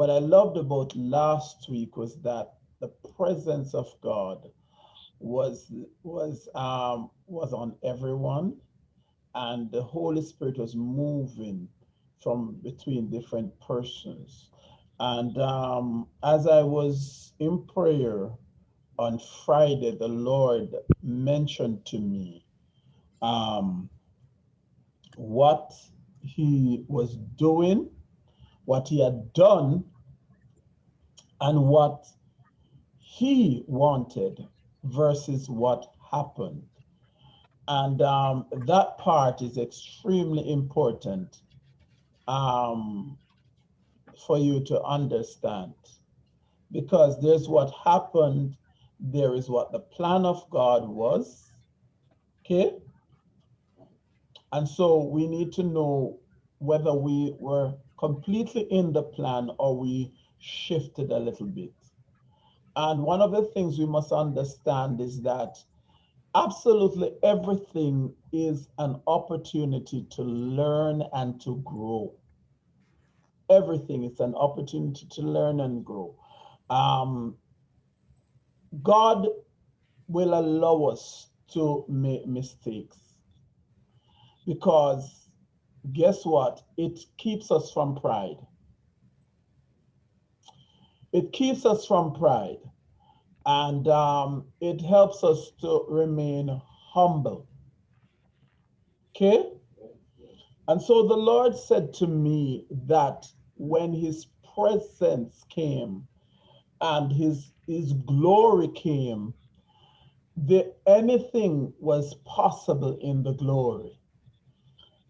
what I loved about last week was that the presence of God was was um, was on everyone, and the Holy Spirit was moving from between different persons. And um, as I was in prayer on Friday, the Lord mentioned to me um, what he was doing, what he had done, and what he wanted versus what happened. And um, that part is extremely important um, for you to understand because there's what happened, there is what the plan of God was, okay? And so we need to know whether we were completely in the plan or we shifted a little bit. And one of the things we must understand is that absolutely everything is an opportunity to learn and to grow. Everything is an opportunity to learn and grow. Um, God will allow us to make mistakes because guess what? It keeps us from pride. It keeps us from pride and um, it helps us to remain humble. Okay? And so the Lord said to me that when his presence came and his, his glory came, the, anything was possible in the glory.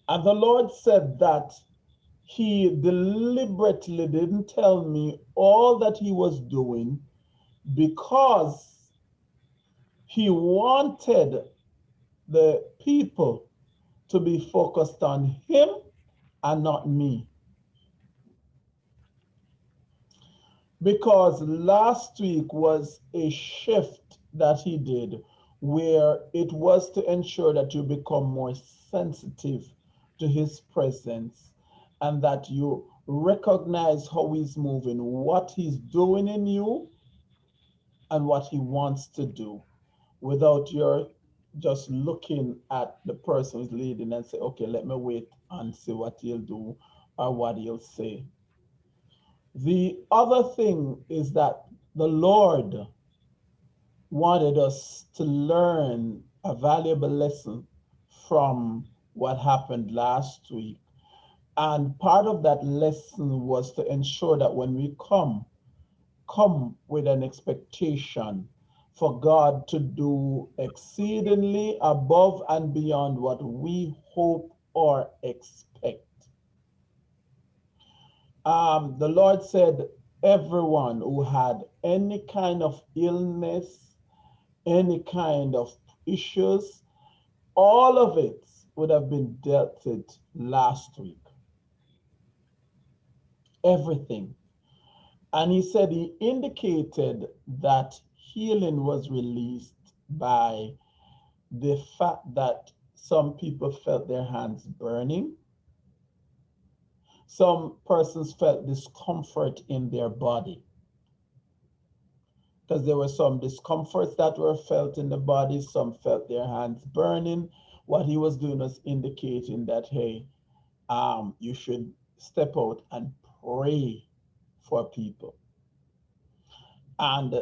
And the Lord said that he deliberately didn't tell me all that he was doing because he wanted the people to be focused on him and not me. Because last week was a shift that he did where it was to ensure that you become more sensitive to his presence and that you recognize how he's moving, what he's doing in you, and what he wants to do without your just looking at the person who's leading and say, okay, let me wait and see what he'll do or what he'll say. The other thing is that the Lord wanted us to learn a valuable lesson from what happened last week. And part of that lesson was to ensure that when we come come with an expectation for God to do exceedingly above and beyond what we hope or expect. Um, the Lord said, everyone who had any kind of illness, any kind of issues, all of it would have been dealt with last week. Everything. And he said he indicated that healing was released by the fact that some people felt their hands burning. Some persons felt discomfort in their body. Because there were some discomforts that were felt in the body, some felt their hands burning. What he was doing was indicating that, hey, um, you should step out and pray for people. And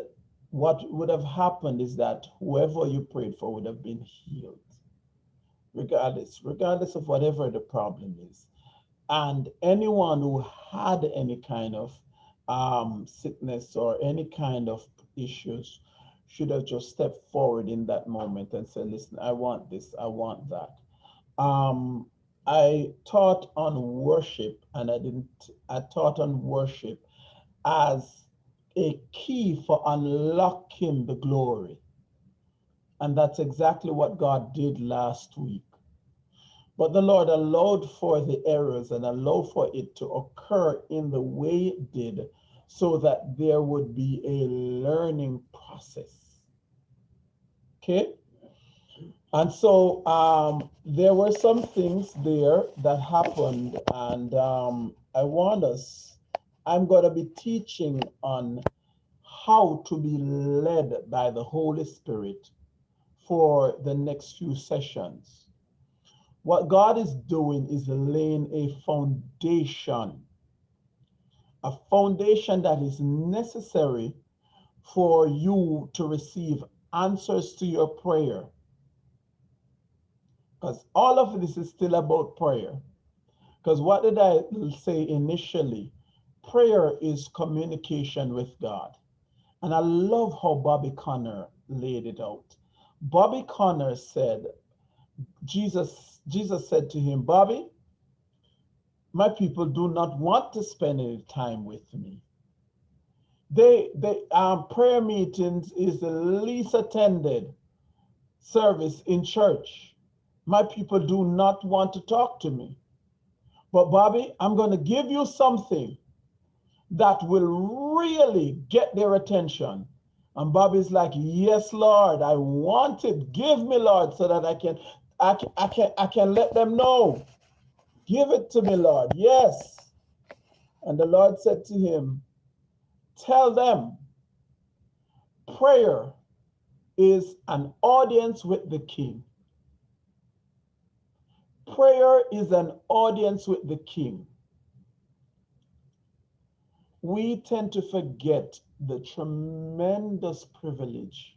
what would have happened is that whoever you prayed for would have been healed, regardless, regardless of whatever the problem is. And anyone who had any kind of um, sickness or any kind of issues should have just stepped forward in that moment and said, listen, I want this, I want that. Um, I taught on worship and I didn't, I taught on worship as a key for unlocking the glory. And that's exactly what God did last week. But the Lord allowed for the errors and allowed for it to occur in the way it did so that there would be a learning process. Okay? And so um, there were some things there that happened, and um, I want us I'm going to be teaching on how to be led by the Holy Spirit for the next few sessions. What God is doing is laying a foundation, a foundation that is necessary for you to receive answers to your prayer. Because all of this is still about prayer. Because what did I say initially? Prayer is communication with God. And I love how Bobby Conner laid it out. Bobby Conner said, Jesus, Jesus said to him, Bobby, my people do not want to spend any time with me. They, they um, prayer meetings is the least attended service in church. My people do not want to talk to me. But Bobby, I'm going to give you something that will really get their attention. And Bobby's like, yes, Lord, I want it. Give me, Lord, so that I can, I can, I can, I can let them know. Give it to me, Lord. Yes. And the Lord said to him, tell them prayer is an audience with the king. Prayer is an audience with the king we tend to forget the tremendous privilege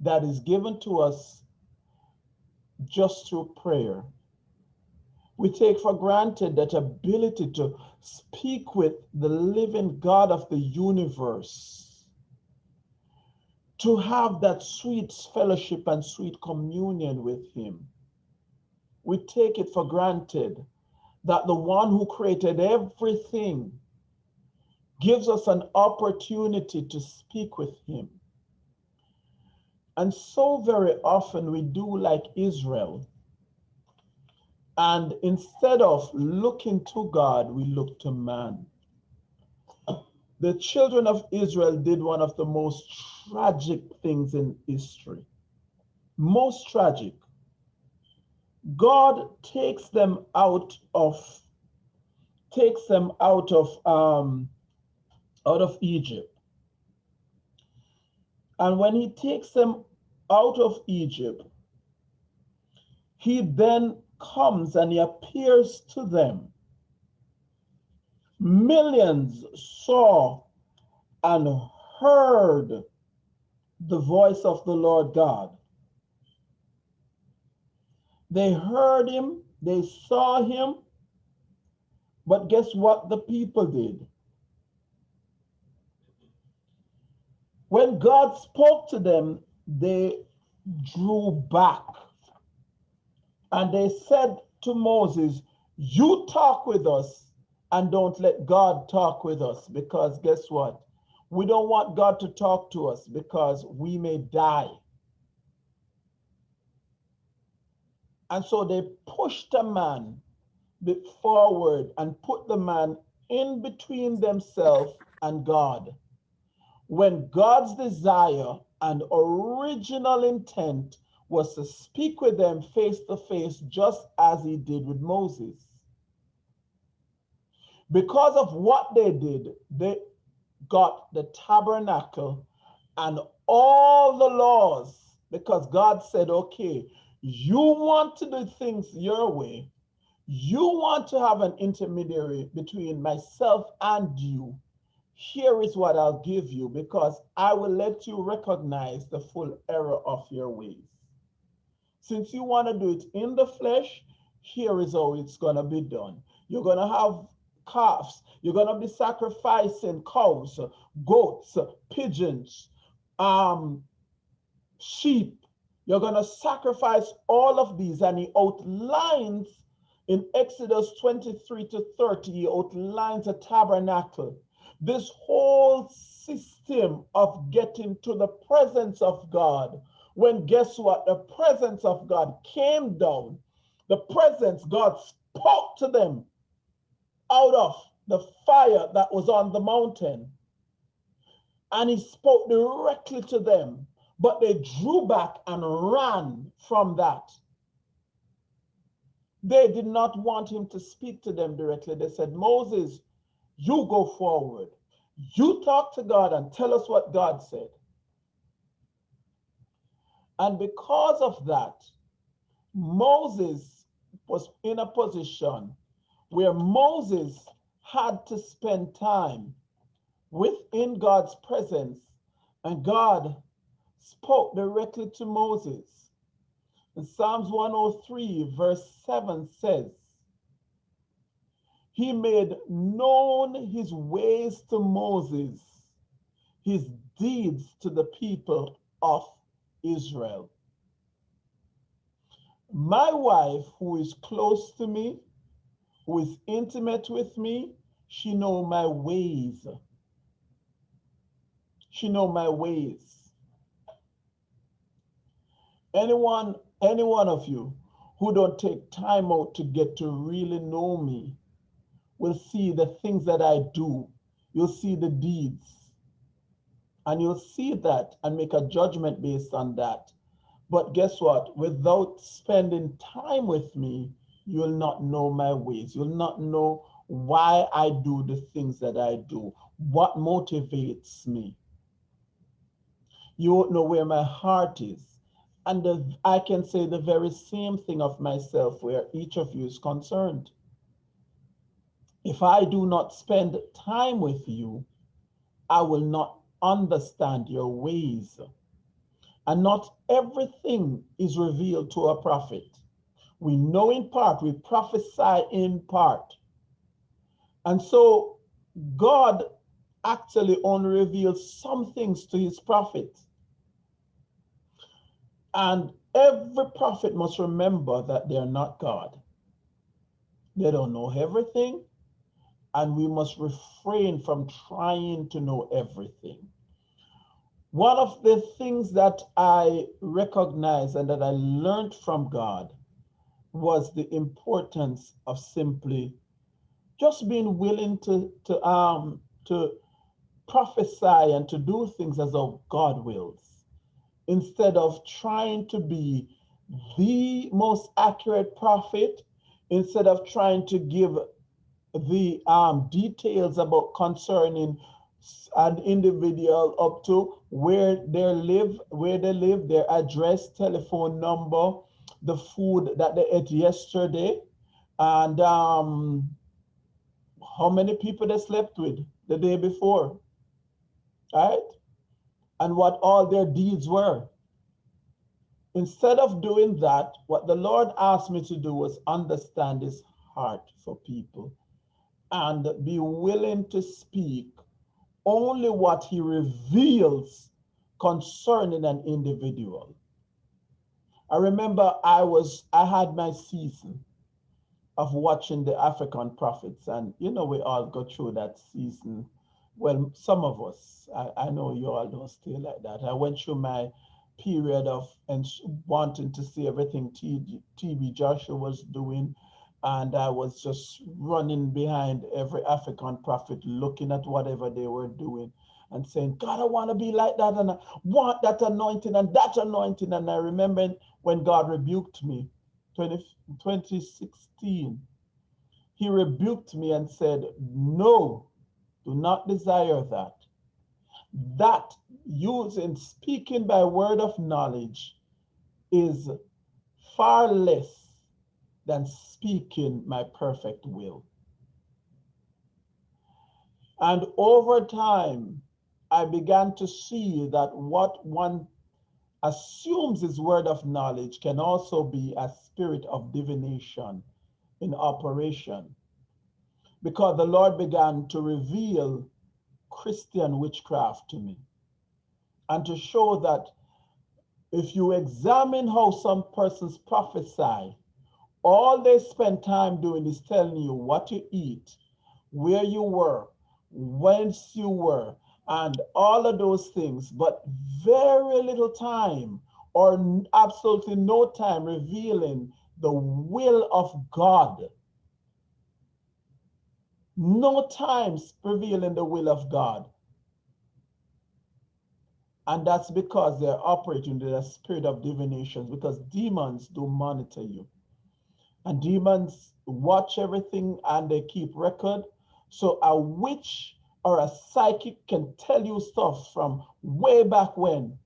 that is given to us just through prayer. We take for granted that ability to speak with the living God of the universe, to have that sweet fellowship and sweet communion with Him. We take it for granted that the one who created everything gives us an opportunity to speak with him. And so very often we do like Israel. And instead of looking to God, we look to man. The children of Israel did one of the most tragic things in history. Most tragic. God takes them out of takes them out of um, out of Egypt. And when he takes them out of Egypt, he then comes and he appears to them. Millions saw and heard the voice of the Lord God. They heard him, they saw him, but guess what the people did? When God spoke to them, they drew back. And they said to Moses, You talk with us and don't let God talk with us. Because guess what? We don't want God to talk to us because we may die. And so they pushed a man forward and put the man in between themselves and God when God's desire and original intent was to speak with them face to face, just as he did with Moses. Because of what they did, they got the tabernacle and all the laws, because God said, okay, you want to do things your way. You want to have an intermediary between myself and you here is what I'll give you because I will let you recognize the full error of your ways. Since you want to do it in the flesh, here is how it's going to be done. You're going to have calves. You're going to be sacrificing cows, goats, pigeons, um, sheep. You're going to sacrifice all of these. And he outlines in Exodus 23 to 30, he outlines a tabernacle this whole system of getting to the presence of God, when guess what? The presence of God came down. The presence, God spoke to them out of the fire that was on the mountain. And he spoke directly to them, but they drew back and ran from that. They did not want him to speak to them directly. They said, Moses, You go forward. You talk to God and tell us what God said. And because of that, Moses was in a position where Moses had to spend time within God's presence, and God spoke directly to Moses. In Psalms 103, verse 7 says, He made known his ways to Moses, his deeds to the people of Israel. My wife, who is close to me, who is intimate with me, she know my ways. She know my ways. Anyone, any one of you who don't take time out to get to really know me will see the things that I do. You'll see the deeds. And you'll see that and make a judgment based on that. But guess what? Without spending time with me, you will not know my ways. You'll not know why I do the things that I do, what motivates me. You won't know where my heart is. And the, I can say the very same thing of myself where each of you is concerned. If I do not spend time with you, I will not understand your ways. And not everything is revealed to a prophet. We know in part, we prophesy in part. And so God actually only reveals some things to his prophet. And every prophet must remember that they're not God. They don't know everything, and we must refrain from trying to know everything. One of the things that I recognize and that I learned from God was the importance of simply just being willing to to um to prophesy and to do things as though God wills instead of trying to be the most accurate prophet instead of trying to give the um, details about concerning an individual up to where they live, where they live, their address, telephone number, the food that they ate yesterday, and um, how many people they slept with the day before, right? And what all their deeds were. Instead of doing that, what the Lord asked me to do was understand his heart for people and be willing to speak only what he reveals concerning an individual. I remember I was, I had my season of watching the African prophets and you know, we all go through that season. Well, some of us, I, I know you all don't stay like that. I went through my period of and wanting to see everything TB Joshua was doing. And I was just running behind every African prophet, looking at whatever they were doing and saying, God, I want to be like that. And I want that anointing and that anointing. And I remember when God rebuked me, 20, 2016, he rebuked me and said, no, do not desire that. That using speaking by word of knowledge is far less than speaking my perfect will. And over time, I began to see that what one assumes is word of knowledge can also be a spirit of divination in operation. Because the Lord began to reveal Christian witchcraft to me and to show that if you examine how some persons prophesy, all they spend time doing is telling you what to eat, where you were, whence you were, and all of those things, but very little time or absolutely no time revealing the will of God. No time revealing the will of God. And that's because they're operating in the spirit of divination, because demons do monitor you. And demons watch everything and they keep record So a witch or a psychic can tell you stuff from way back when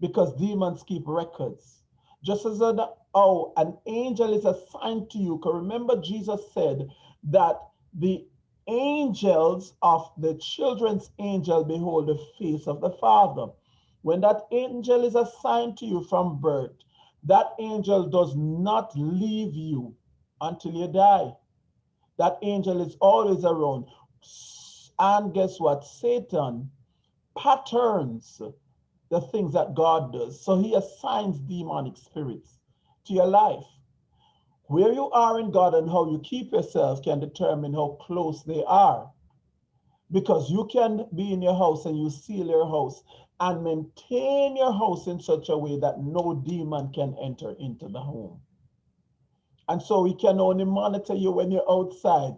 because demons keep records. Just as an, oh, an angel is assigned to you. Because remember, Jesus said that the angels of the children's angel behold the face of the Father. When that angel is assigned to you from birth, that angel does not leave you until you die. That angel is always around. And guess what? Satan patterns the things that God does. So he assigns demonic spirits to your life. Where you are in God and how you keep yourself can determine how close they are. Because you can be in your house and you seal your house and maintain your house in such a way that no demon can enter into the home. And so we can only monitor you when you're outside.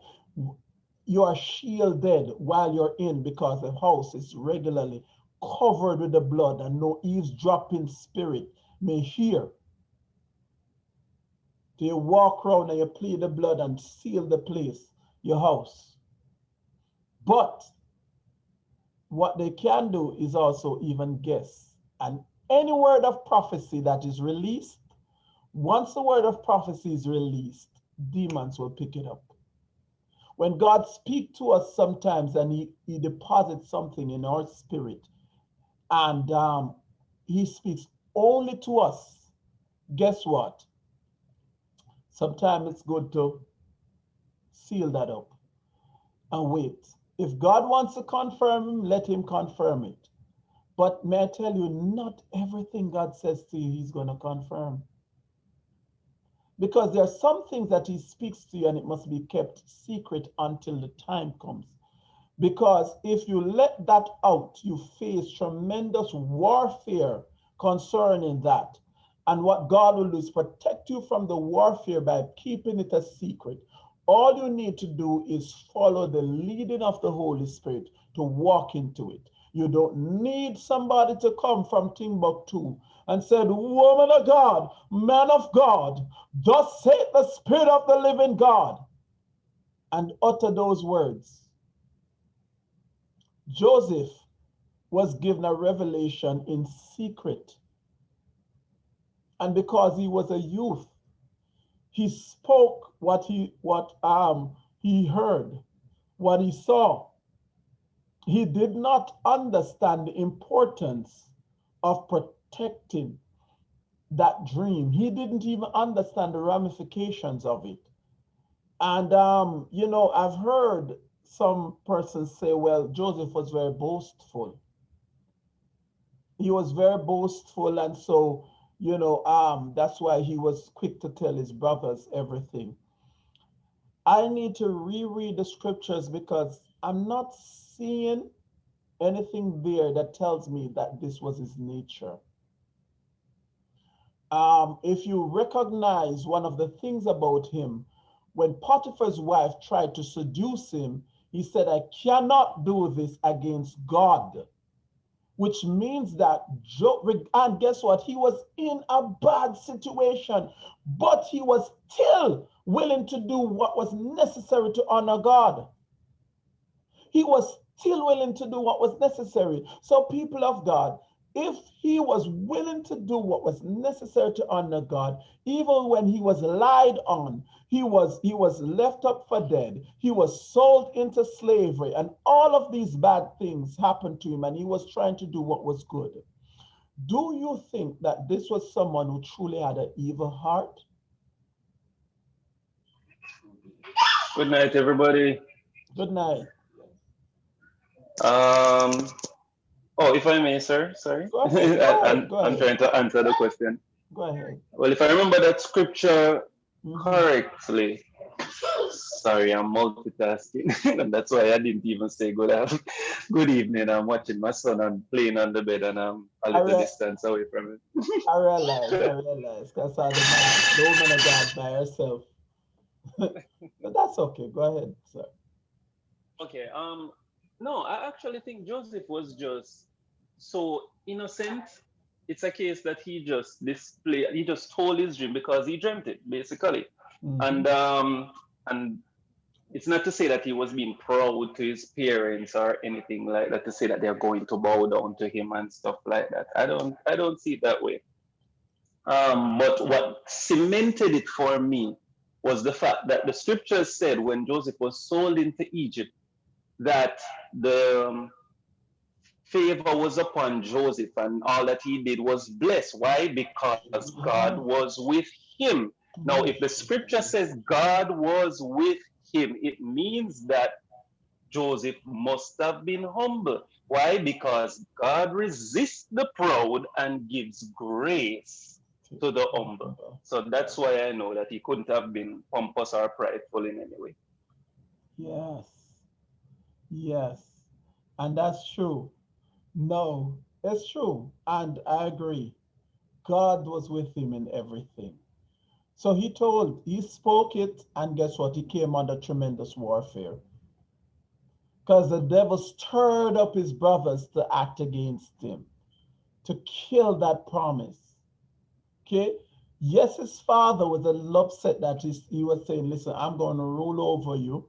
You are shielded while you're in because the house is regularly covered with the blood and no eavesdropping spirit may hear. Do you walk around and you plead the blood and seal the place, your house. But what they can do is also even guess. And any word of prophecy that is released, once the word of prophecy is released, demons will pick it up. When God speaks to us sometimes and he, he deposits something in our spirit, and um, he speaks only to us, guess what? Sometimes it's good to seal that up and wait. If God wants to confirm let him confirm it. But may I tell you, not everything God says to you, he's going to confirm. Because there are some things that he speaks to you and it must be kept secret until the time comes. Because if you let that out, you face tremendous warfare concerning that. And what God will do is protect you from the warfare by keeping it a secret. All you need to do is follow the leading of the Holy Spirit to walk into it. You don't need somebody to come from Timbuktu and said, woman of God, man of God, thus saith the Spirit of the living God, and utter those words. Joseph was given a revelation in secret. And because he was a youth, he spoke what he what um he heard, what he saw. He did not understand the importance of protecting that dream. He didn't even understand the ramifications of it. And um, you know, I've heard some persons say, well, Joseph was very boastful. He was very boastful, and so, you know, um, that's why he was quick to tell his brothers everything. I need to reread the scriptures because I'm not seeing anything there that tells me that this was his nature. Um, if you recognize one of the things about him, when Potiphar's wife tried to seduce him, he said, I cannot do this against God, which means that, Job, and guess what? He was in a bad situation, but he was still willing to do what was necessary to honor God. He was still willing to do what was necessary. So, people of God, if he was willing to do what was necessary to honor God, even when he was lied on, he was he was left up for dead, he was sold into slavery, and all of these bad things happened to him, and he was trying to do what was good. Do you think that this was someone who truly had an evil heart? Good night, everybody. Good night. Um, Oh, if I may, sir, sorry. Go ahead, go ahead, I'm, go I'm trying to answer the question. Go ahead. Well, if I remember that scripture Mhm. correctly, sorry, I'm multitasking, and that's why I didn't even say good af- good evening. I'm watching my son and playing on the bed, and I'm a little Alright. distance away from it. I realize, I realize. That's how the, man, the woman of God by herself. but that's okay. Go ahead, sir. Okay. Um. No, I actually think Joseph was just so innocent. It's a case that he just displayed. He just told his dream because he dreamt it, basically. Mhm. and um and it's not to say that he was being proud to his parents or anything like that to say that they're going to bow down to him and stuff like that i don't i don't see it that way um, but what cemented it for me was the fact that the scriptures said when joseph was sold into egypt that the um, favor was upon joseph and all that he did was blessed why because god was with him now if the scripture says god was with him, it means that Joseph must have been humble. Why? Because God resists the proud and gives grace to the humble. So that's why I know that he couldn't have been pompous or prideful in any way. Yes. Yes. And that's true. No, it's true. And I agree. God was with him in everything. So he told, he spoke it, and guess what? He came under tremendous warfare. Because the devil stirred up his brothers to act against him, to kill that promise. Okay? Yes, his father was a little upset that he, he was saying, listen, I'm going to rule over you.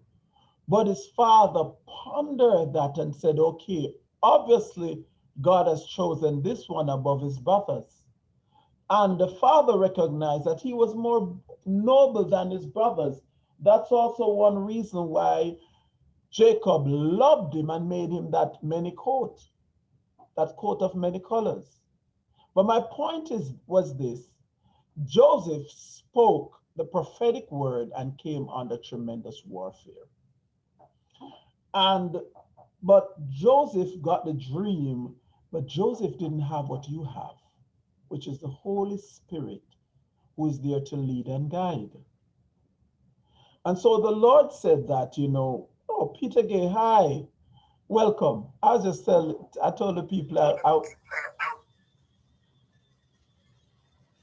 But his father pondered that and said, okay, obviously God has chosen this one above his brothers. And the father recognized that he was more noble than his brothers. That's also one reason why Jacob loved him and made him that many coat, that coat of many colors. But my point is was this Joseph spoke the prophetic word and came under tremendous warfare. And but Joseph got the dream, but Joseph didn't have what you have which is the Holy Spirit who is there to lead and guide. And so the Lord said that, you know, oh, Peter Gay, hi, welcome. I was just tell, I told the people I, I,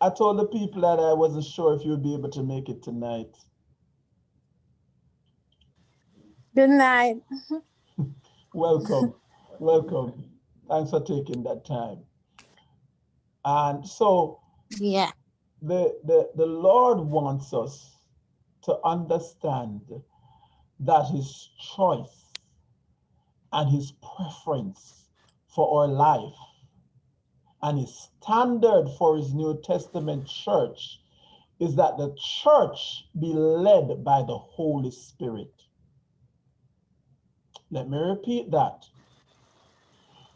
I told the people that I wasn't sure if you'd be able to make it tonight. Good night. welcome, welcome. Thanks for taking that time. And so yeah, the, the, the Lord wants us to understand that his choice and his preference for our life and his standard for his New Testament church is that the church be led by the Holy Spirit. Let me repeat that.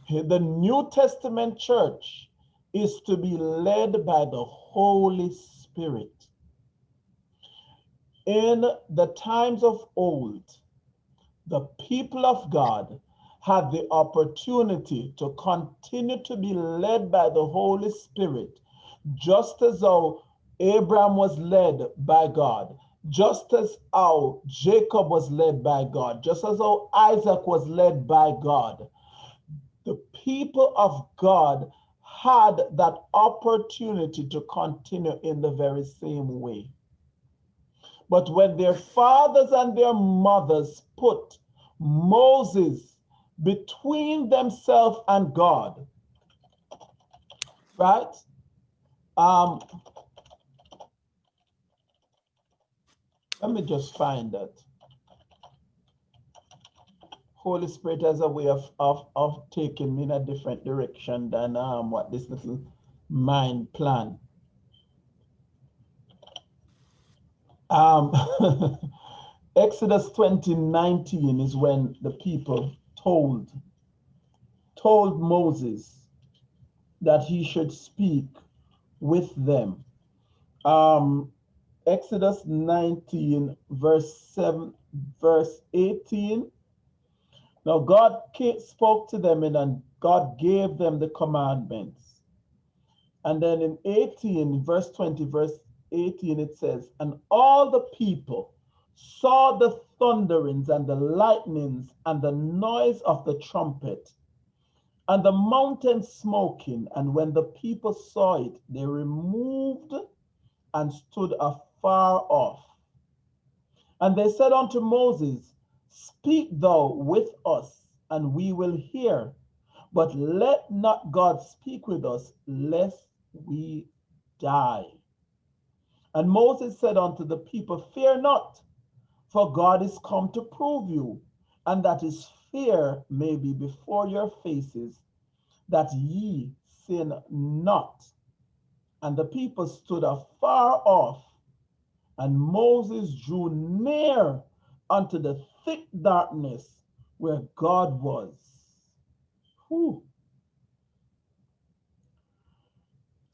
The New Testament church is to be led by the Holy Spirit. In the times of old, the people of God had the opportunity to continue to be led by the Holy Spirit, just as though Abraham was led by God, just as how Jacob was led by God, just as how Isaac was led by God. The people of God had that opportunity to continue in the very same way. But when their fathers and their mothers put Moses between themselves and God, right? Um, let me just find that. Holy Spirit has a way of, of, of taking me in a different direction than um, what this little mind plan. Um, Exodus 20, 19 is when the people told, told Moses that he should speak with them. Um, Exodus 19, verse 7, verse 18 now God spoke to them and God gave them the commandments. And then in 18, verse 20, verse 18, it says, And all the people saw the thunderings and the lightnings and the noise of the trumpet and the mountain smoking. And when the people saw it, they removed and stood afar off. And they said unto Moses, Speak thou with us, and we will hear. But let not God speak with us, lest we die. And Moses said unto the people, Fear not, For God is come to prove you, and that his fear may be before your faces, that ye sin not. And the people stood afar off, and Moses drew near unto the thick darkness where God was. Whew.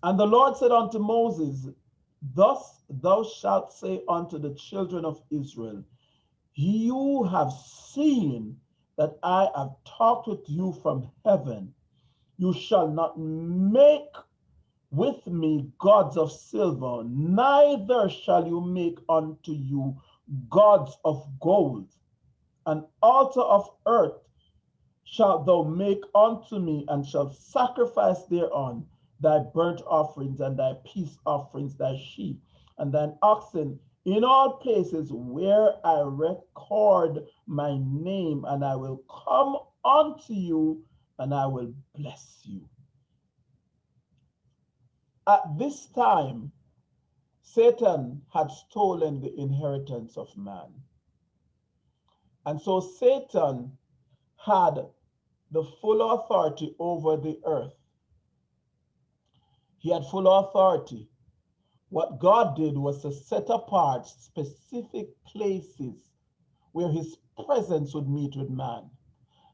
And the Lord said unto Moses, Thus thou shalt say unto the children of Israel, You have seen that I have talked with you from heaven. You shall not make with me gods of silver, neither shall you make unto you gods of gold. An altar of earth shalt thou make unto me, and shalt sacrifice thereon thy burnt offerings and thy peace offerings, thy sheep and thine oxen in all places where I record my name, and I will come unto you and I will bless you. At this time, Satan had stolen the inheritance of man. And so Satan had the full authority over the earth. He had full authority. What God did was to set apart specific places where his presence would meet with man.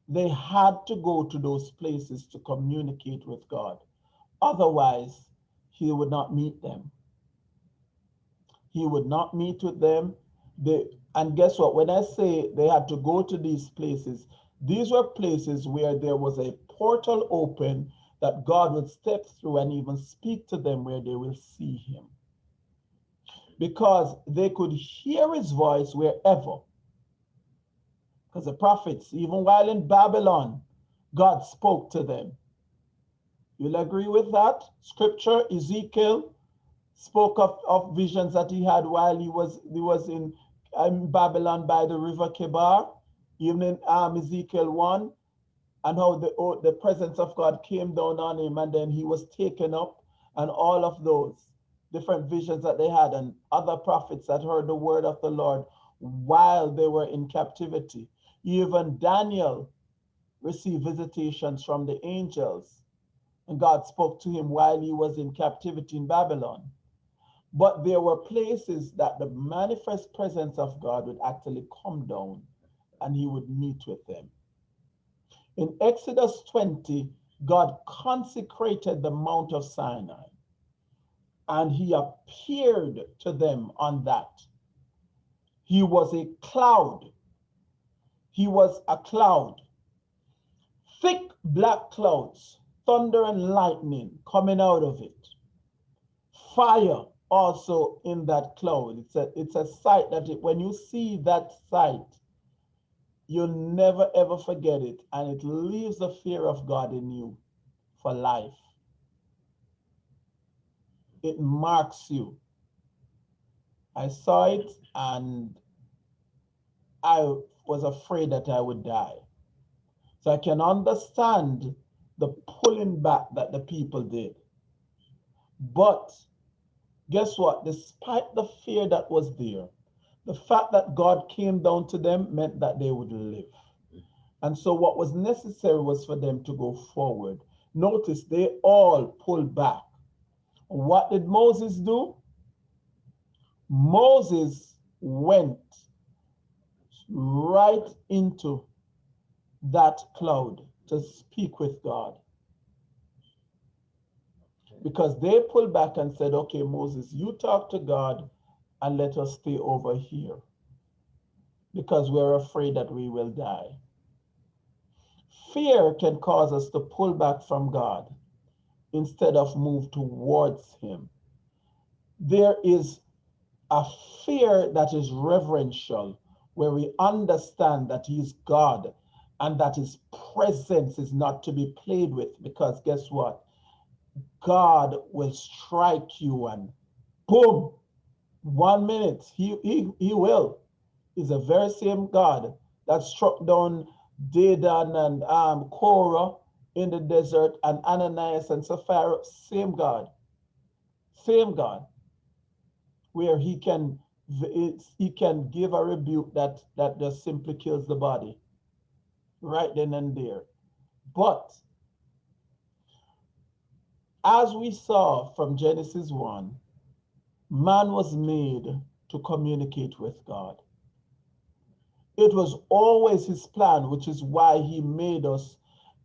They had to go to those places to communicate with God. Otherwise, he would not meet them. He would not meet with them. They, and guess what? When I say they had to go to these places, these were places where there was a portal open that God would step through and even speak to them where they will see him. Because they could hear his voice wherever. Because the prophets, even while in Babylon, God spoke to them. You'll agree with that? Scripture, Ezekiel spoke of, of visions that he had while he was he was in, in Babylon by the river Chebar, even in um, Ezekiel 1, and how the, oh, the presence of God came down on him and then he was taken up, and all of those different visions that they had, and other prophets that heard the word of the Lord while they were in captivity. Even Daniel received visitations from the angels and God spoke to him while he was in captivity in Babylon. But there were places that the manifest presence of God would actually come down and he would meet with them. In Exodus 20, God consecrated the Mount of Sinai and he appeared to them on that. He was a cloud. He was a cloud. Thick black clouds thunder and lightning coming out of it. Fire also in that cloud. It's a, it's a sight that it, when you see that sight, you'll never ever forget it. And it leaves the fear of God in you for life. It marks you. I saw it and I was afraid that I would die. So I can understand the pulling back that the people did. But guess what? Despite the fear that was there, the fact that God came down to them meant that they would live. And so what was necessary was for them to go forward. Notice they all pulled back. What did Moses do? Moses went right into that cloud to speak with God. Because they pulled back and said, okay, Moses, you talk to God and let us stay over here because we're afraid that we will die. Fear can cause us to pull back from God instead of move towards him. There is a fear that is reverential where we understand that he's God and that his presence is not to be played with because guess what? God will strike you and boom, one minute, he, he, he will. He's the very same God that struck down Dathan and um, Korah in the desert and Ananias and Sapphira, same God, same God, where he can he can give a rebuke that that just simply kills the body right then and there. But as we saw from Genesis 1, man was made to communicate with God. It was always his plan, which is why he made us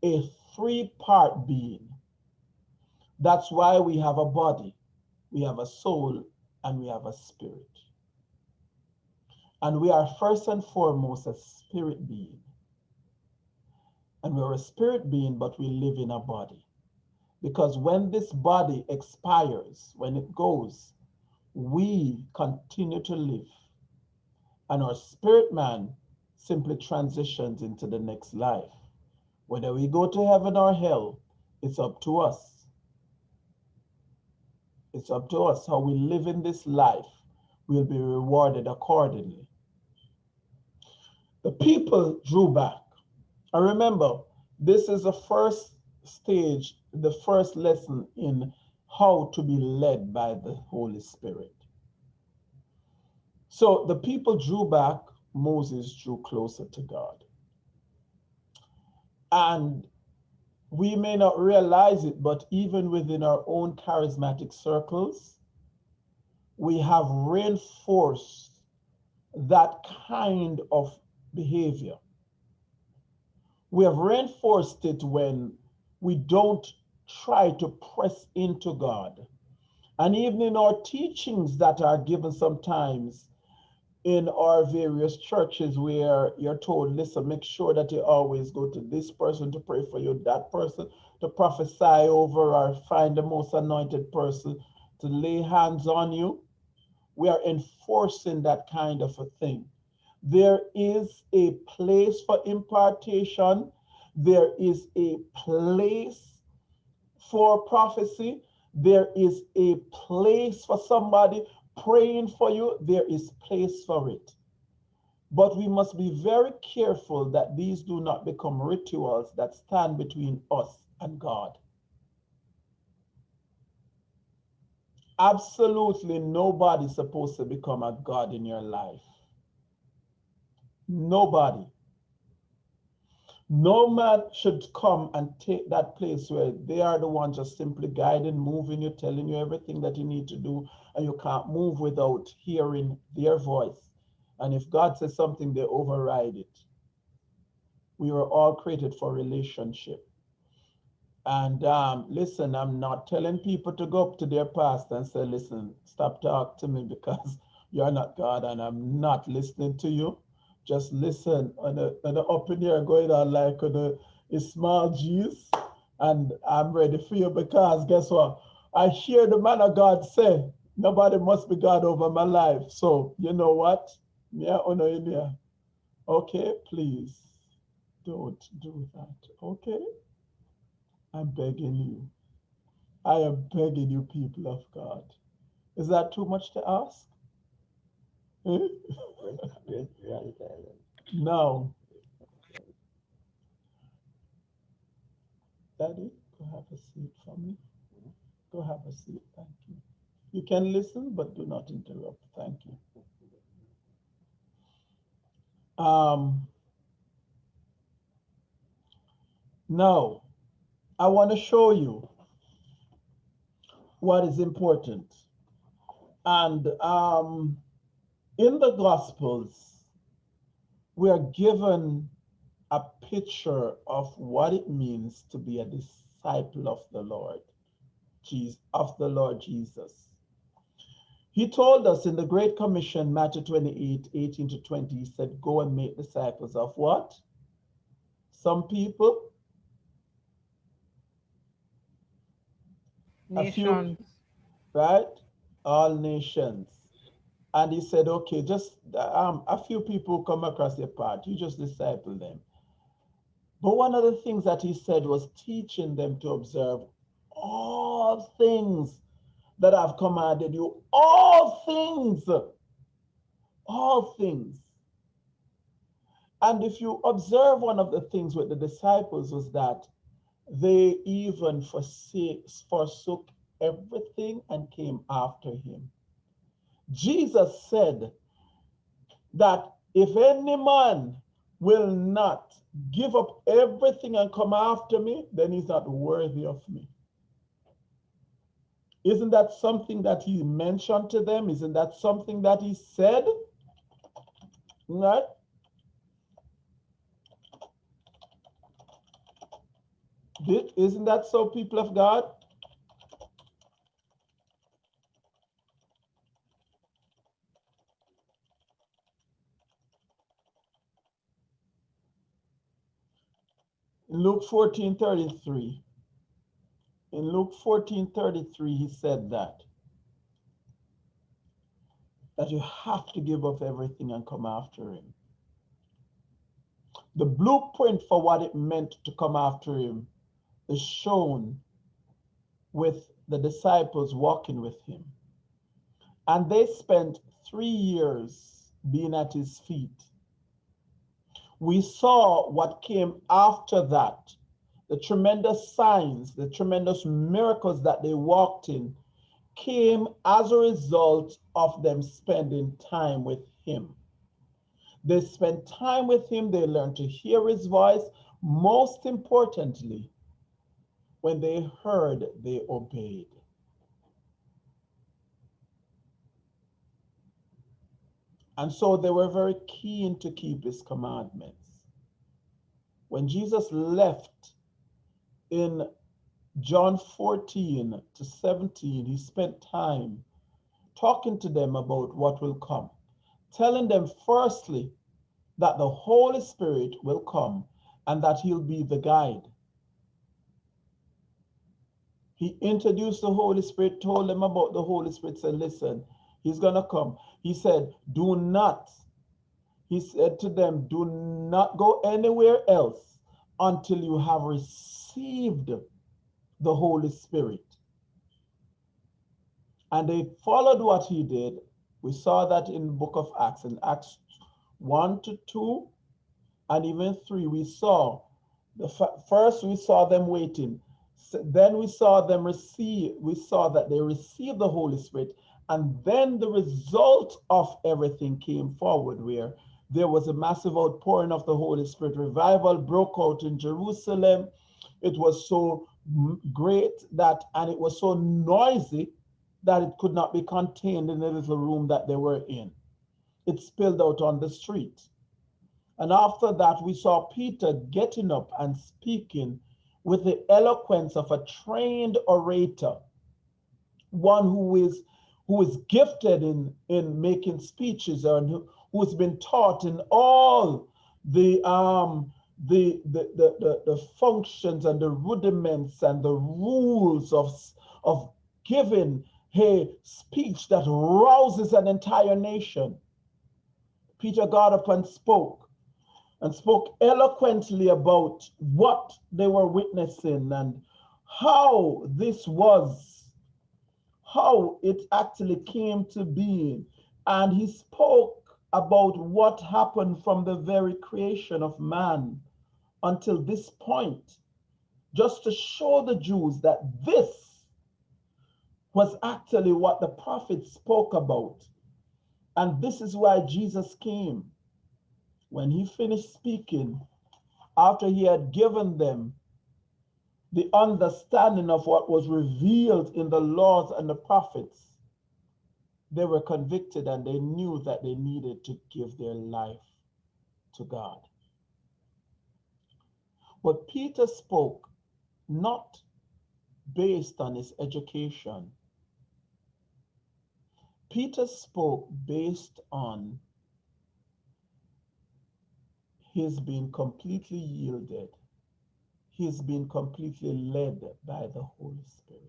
a three part being. That's why we have a body, we have a soul, and we have a spirit. And we are first and foremost a spirit being. And we're a spirit being, but we live in a body. Because when this body expires, when it goes, we continue to live. And our spirit man simply transitions into the next life. Whether we go to heaven or hell, it's up to us. It's up to us how we live in this life. We'll be rewarded accordingly. The people drew back. And remember, this is the first stage, the first lesson in how to be led by the Holy Spirit. So the people drew back, Moses drew closer to God. And we may not realize it, but even within our own charismatic circles, we have reinforced that kind of behavior. We have reinforced it when we don't try to press into God. And even in our teachings that are given sometimes in our various churches where you're told, listen, make sure that you always go to this person to pray for you, that person to prophesy over, or find the most anointed person to lay hands on you. We are enforcing that kind of a thing. There is a place for impartation. There is a place for prophecy. There is a place for somebody praying for you. There is place for it. But we must be very careful that these do not become rituals that stand between us and God. Absolutely nobody's supposed to become a God in your life. Nobody. No man should come and take that place where they are the ones just simply guiding, moving you, telling you everything that you need to do, and you can't move without hearing their voice. And if God says something, they override it. We were all created for relationship. And um, listen, I'm not telling people to go up to their pastor and say, listen, stop talking to me because you're not God and I'm not listening to you just listen and the, in here going on like the, the small G's and I'm ready for you because guess what? I hear the man of God say, nobody must be God over my life. So you know what? Yeah, oh no. Okay, please don't do that. Okay? I'm begging you. I am begging you, people of God. Is that too much to ask? No. Daddy, go have a seat for me. Go have a seat. Thank you. You can listen, but do not interrupt. Thank you. Um, now, I want to show you what is important. And um, in the Gospels, we are given a picture of what it means to be a disciple of the Lord, Jesus, of the Lord Jesus. He told us in the Great Commission, Matthew 28, 18 to 20, he said, go and make disciples of what? Some people? Nations. Few, right? All nations. And he said, okay, just um, a few people come across your path, you just disciple them. But one of the things that he said was teaching them to observe all things that I've commanded you, all things, all things. And if you observe one of the things with the disciples was that they even forsake, forsook everything and came after him. Jesus said that if any man will not give up everything and come after me, then he's not worthy of me. Isn't that something that he mentioned to them? Isn't that something that he said? Right? Isn't that so, people of God? Luke 14 33. In Luke 14 33, he said that. That you have to give up everything and come after him. The blueprint for what it meant to come after him is shown with the disciples walking with him. And they spent three years being at his feet we saw what came after that the tremendous signs, the tremendous miracles that they walked in came as a result of them spending time with him. They spent time with him, they learned to hear his voice. Most importantly, when they heard, they obeyed. And so they were very keen to keep his commandments. When Jesus left in John 14 to 17, he spent time talking to them about what will come, telling them firstly that the Holy Spirit will come and that he'll be the guide. He introduced the Holy Spirit, told them about the Holy Spirit, said, listen, he's going to come. He said, Do not, he said to them, Do not go anywhere else until you have received the Holy Spirit. And they followed what he did. We saw that in the book of Acts, in Acts 1 to 2, and even 3. We saw the first we saw them waiting. Then we saw them receive, we saw that they received the Holy Spirit and then the result of everything came forward, where there was a massive outpouring of the Holy Spirit. Revival broke out in Jerusalem. It was so great that, and it was so noisy that it could not be contained in the little room that they were in. It spilled out on the street. And after that, we saw Peter getting up and speaking with the eloquence of a trained orator, one who is who is gifted in, in making speeches and who, who's been taught in all the, um, the, the, the, the, the functions and the rudiments and the rules of, of giving a speech that rouses an entire nation. Peter got up and spoke and spoke eloquently about what they were witnessing and how this was how it actually came to be. And he spoke about what happened from the very creation of man until this point, just to show the Jews that this was actually what the prophet spoke about. And this is why Jesus came. When he finished speaking, after he had given them the understanding of what was revealed in the laws and the prophets, they were convicted and they knew that they needed to give their life to God. But Peter spoke not based on his education. Peter spoke based on his being completely yielded he's been completely led by the Holy Spirit.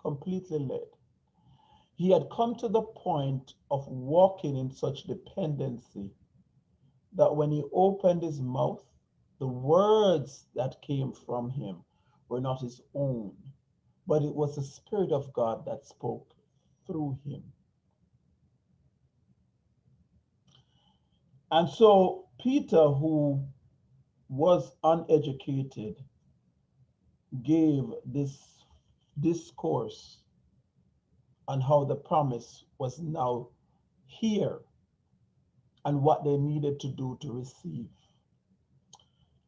Completely led. He had come to the point of walking in such dependency that when he opened his mouth, the words that came from him were not his own, but it was the Spirit of God that spoke through him. And so Peter, who was uneducated gave this discourse on how the promise was now here and what they needed to do to receive.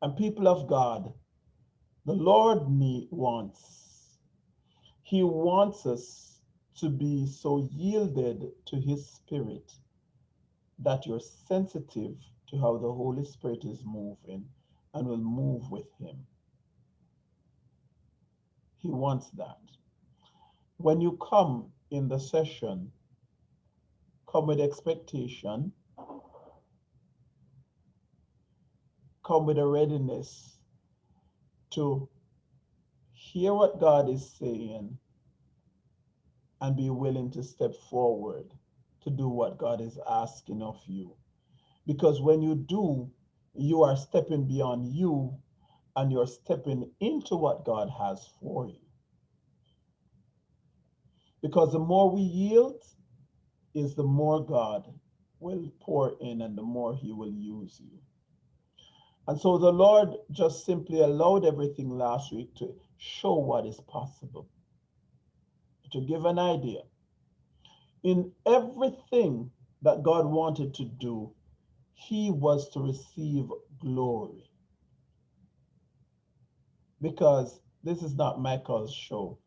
And people of God, the Lord need, wants, He wants us to be so yielded to His Spirit that you're sensitive to how the Holy Spirit is moving and will move with Him. He wants that. When you come in the session, come with expectation, come with a readiness to hear what God is saying and be willing to step forward to do what God is asking of you. Because when you do, you are stepping beyond you and you're stepping into what God has for you. Because the more we yield, is the more God will pour in and the more he will use you. And so the Lord just simply allowed everything last week to show what is possible. To give an idea. In everything that God wanted to do, he was to receive glory. Because this is not Michael's show.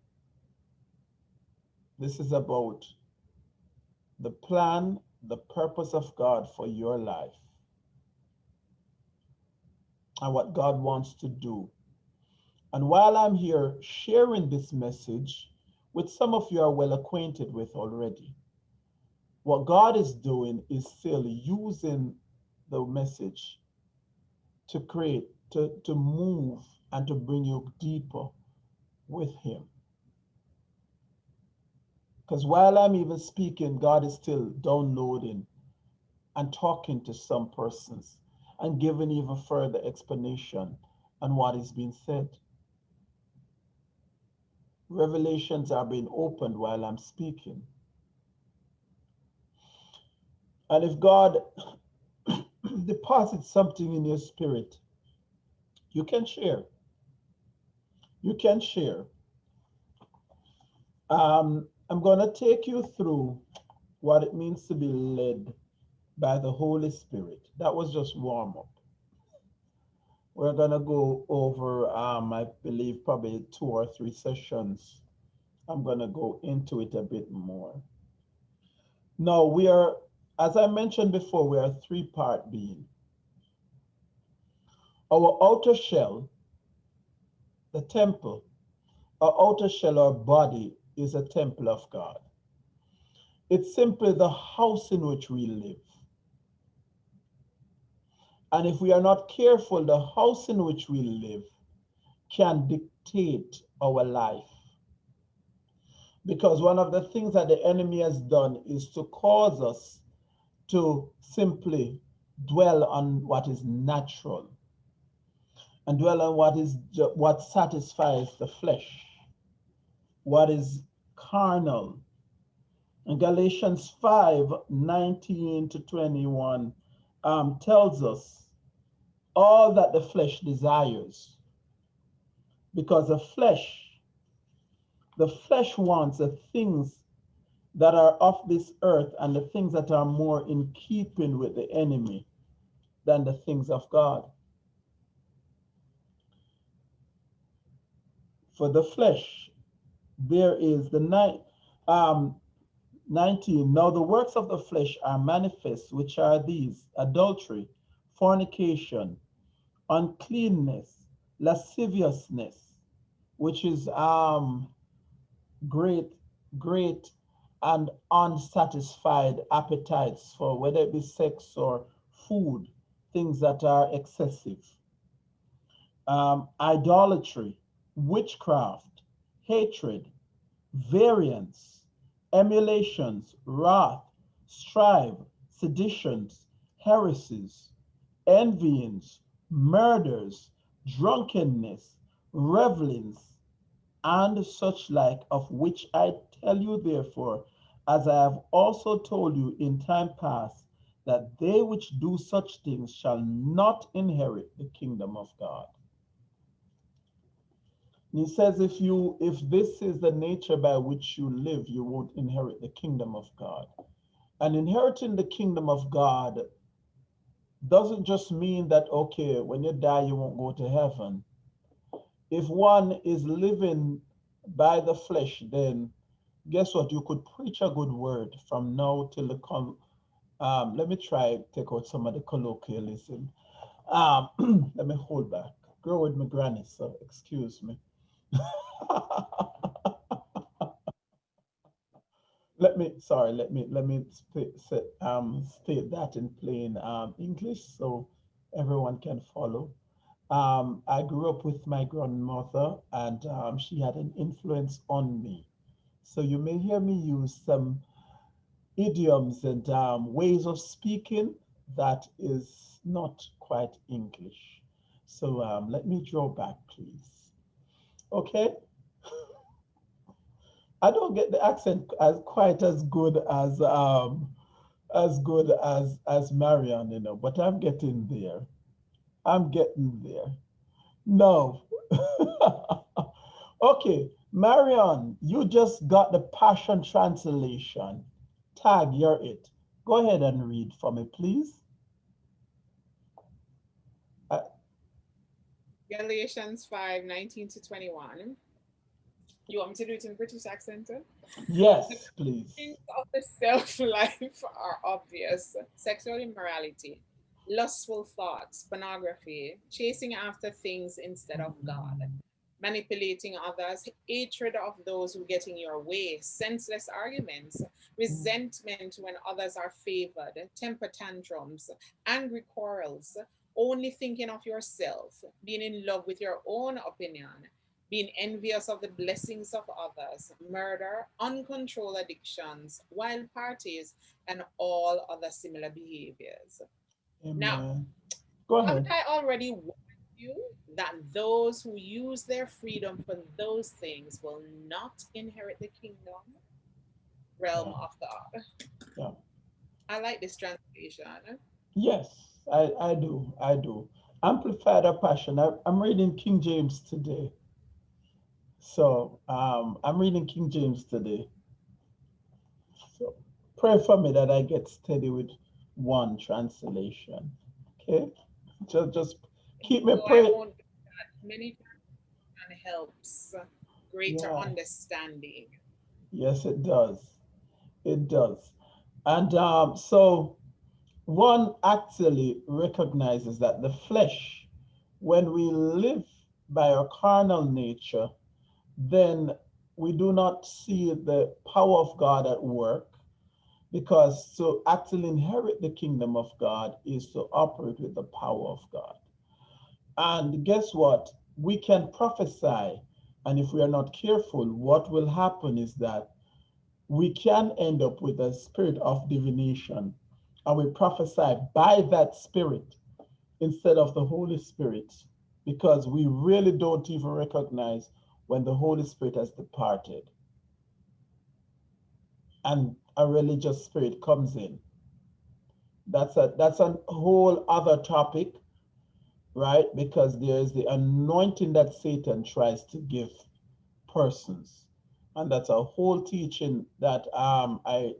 This is about the plan, the purpose of God for your life and what God wants to do. And while I'm here sharing this message, which some of you are well acquainted with already, what God is doing is still using the message to create, to, to move, and to bring you deeper with Him. Because while I'm even speaking, God is still downloading and talking to some persons and giving even further explanation on what is being said. Revelations are being opened while I'm speaking. And if God deposits something in your spirit, you can share. You can share. Um, I'm going to take you through what it means to be led by the Holy Spirit. That was just warm up. We're going to go over, um, I believe, probably two or three sessions. I'm going to go into it a bit more. Now, we are, as I mentioned before, we are a three part being. Our outer shell, the temple, our outer shell, our body is a temple of God. It's simply the house in which we live. And if we are not careful, the house in which we live can dictate our life. Because one of the things that the enemy has done is to cause us to simply dwell on what is natural and dwell on what is what satisfies the flesh what is carnal. And Galatians 5 19 to 21 um, tells us all that the flesh desires. Because the flesh, the flesh wants the things that are of this earth and the things that are more in keeping with the enemy than the things of God. For the flesh there is the night um 19 now the works of the flesh are manifest which are these adultery fornication uncleanness lasciviousness which is um great great and unsatisfied appetites for whether it be sex or food things that are excessive. Um, idolatry witchcraft hatred, variance, emulations, wrath, strife, seditions, heresies, envyings, murders, drunkenness, revelings, and such like, of which I tell you therefore, as I have also told you in time past, that they which do such things shall not inherit the kingdom of God. He says, if you if this is the nature by which you live, you won't inherit the kingdom of God. And inheriting the kingdom of God doesn't just mean that okay, when you die, you won't go to heaven. If one is living by the flesh, then guess what? You could preach a good word from now till the con. Um, let me try take out some of the colloquialism. Um, let me hold back. Grow with my granny, so excuse me. let me sorry. Let me let me state, um, state that in plain um, English so everyone can follow. Um, I grew up with my grandmother, and um, she had an influence on me. So you may hear me use some idioms and um, ways of speaking that is not quite English. So um, let me draw back, please. Okay. I don't get the accent as quite as good as um, as good as as Marion, you know, but I'm getting there. I'm getting there. No. okay, Marion, you just got the Passion Translation. Tag, you're it. Go ahead and read for me, please. Uh, Galatians 5, 19 to 21. You want me to do it in British accent? Yes, please. Things of the self life are obvious sexual immorality, lustful thoughts, pornography, chasing after things instead of God, manipulating others, hatred of those who get in your way, senseless arguments, resentment when others are favored, temper tantrums, angry quarrels, only thinking of yourself, being in love with your own opinion, being envious of the blessings of others, murder, uncontrolled addictions, wild parties, and all other similar behaviors. Amen. Now, go ahead. Haven't I already you that those who use their freedom for those things will not inherit the kingdom realm Yeah. of God? Yeah. I like this translation. Yes, I, I do. I do. Amplified a passion. I, I'm reading King James today. So um, I'm reading King James today. So pray for me that I get steady with one translation. Okay? Just just keep me So praying. Many and helps greater Yeah. understanding. Yes, it does. It does. And um, so one actually recognizes that the flesh, when we live by our carnal nature, then we do not see the power of God at work because to actually inherit the kingdom of God is to operate with the power of God. And guess what? We can prophesy. And if we are not careful, what will happen is that we can end up with a spirit of divination and we prophesy by that spirit instead of the Holy Spirit because we really don't even recognize when the Holy Spirit has departed and a religious spirit comes in. That's a that's a whole other topic, right? Because there's the anointing that Satan tries to give persons. And that's a whole teaching that um I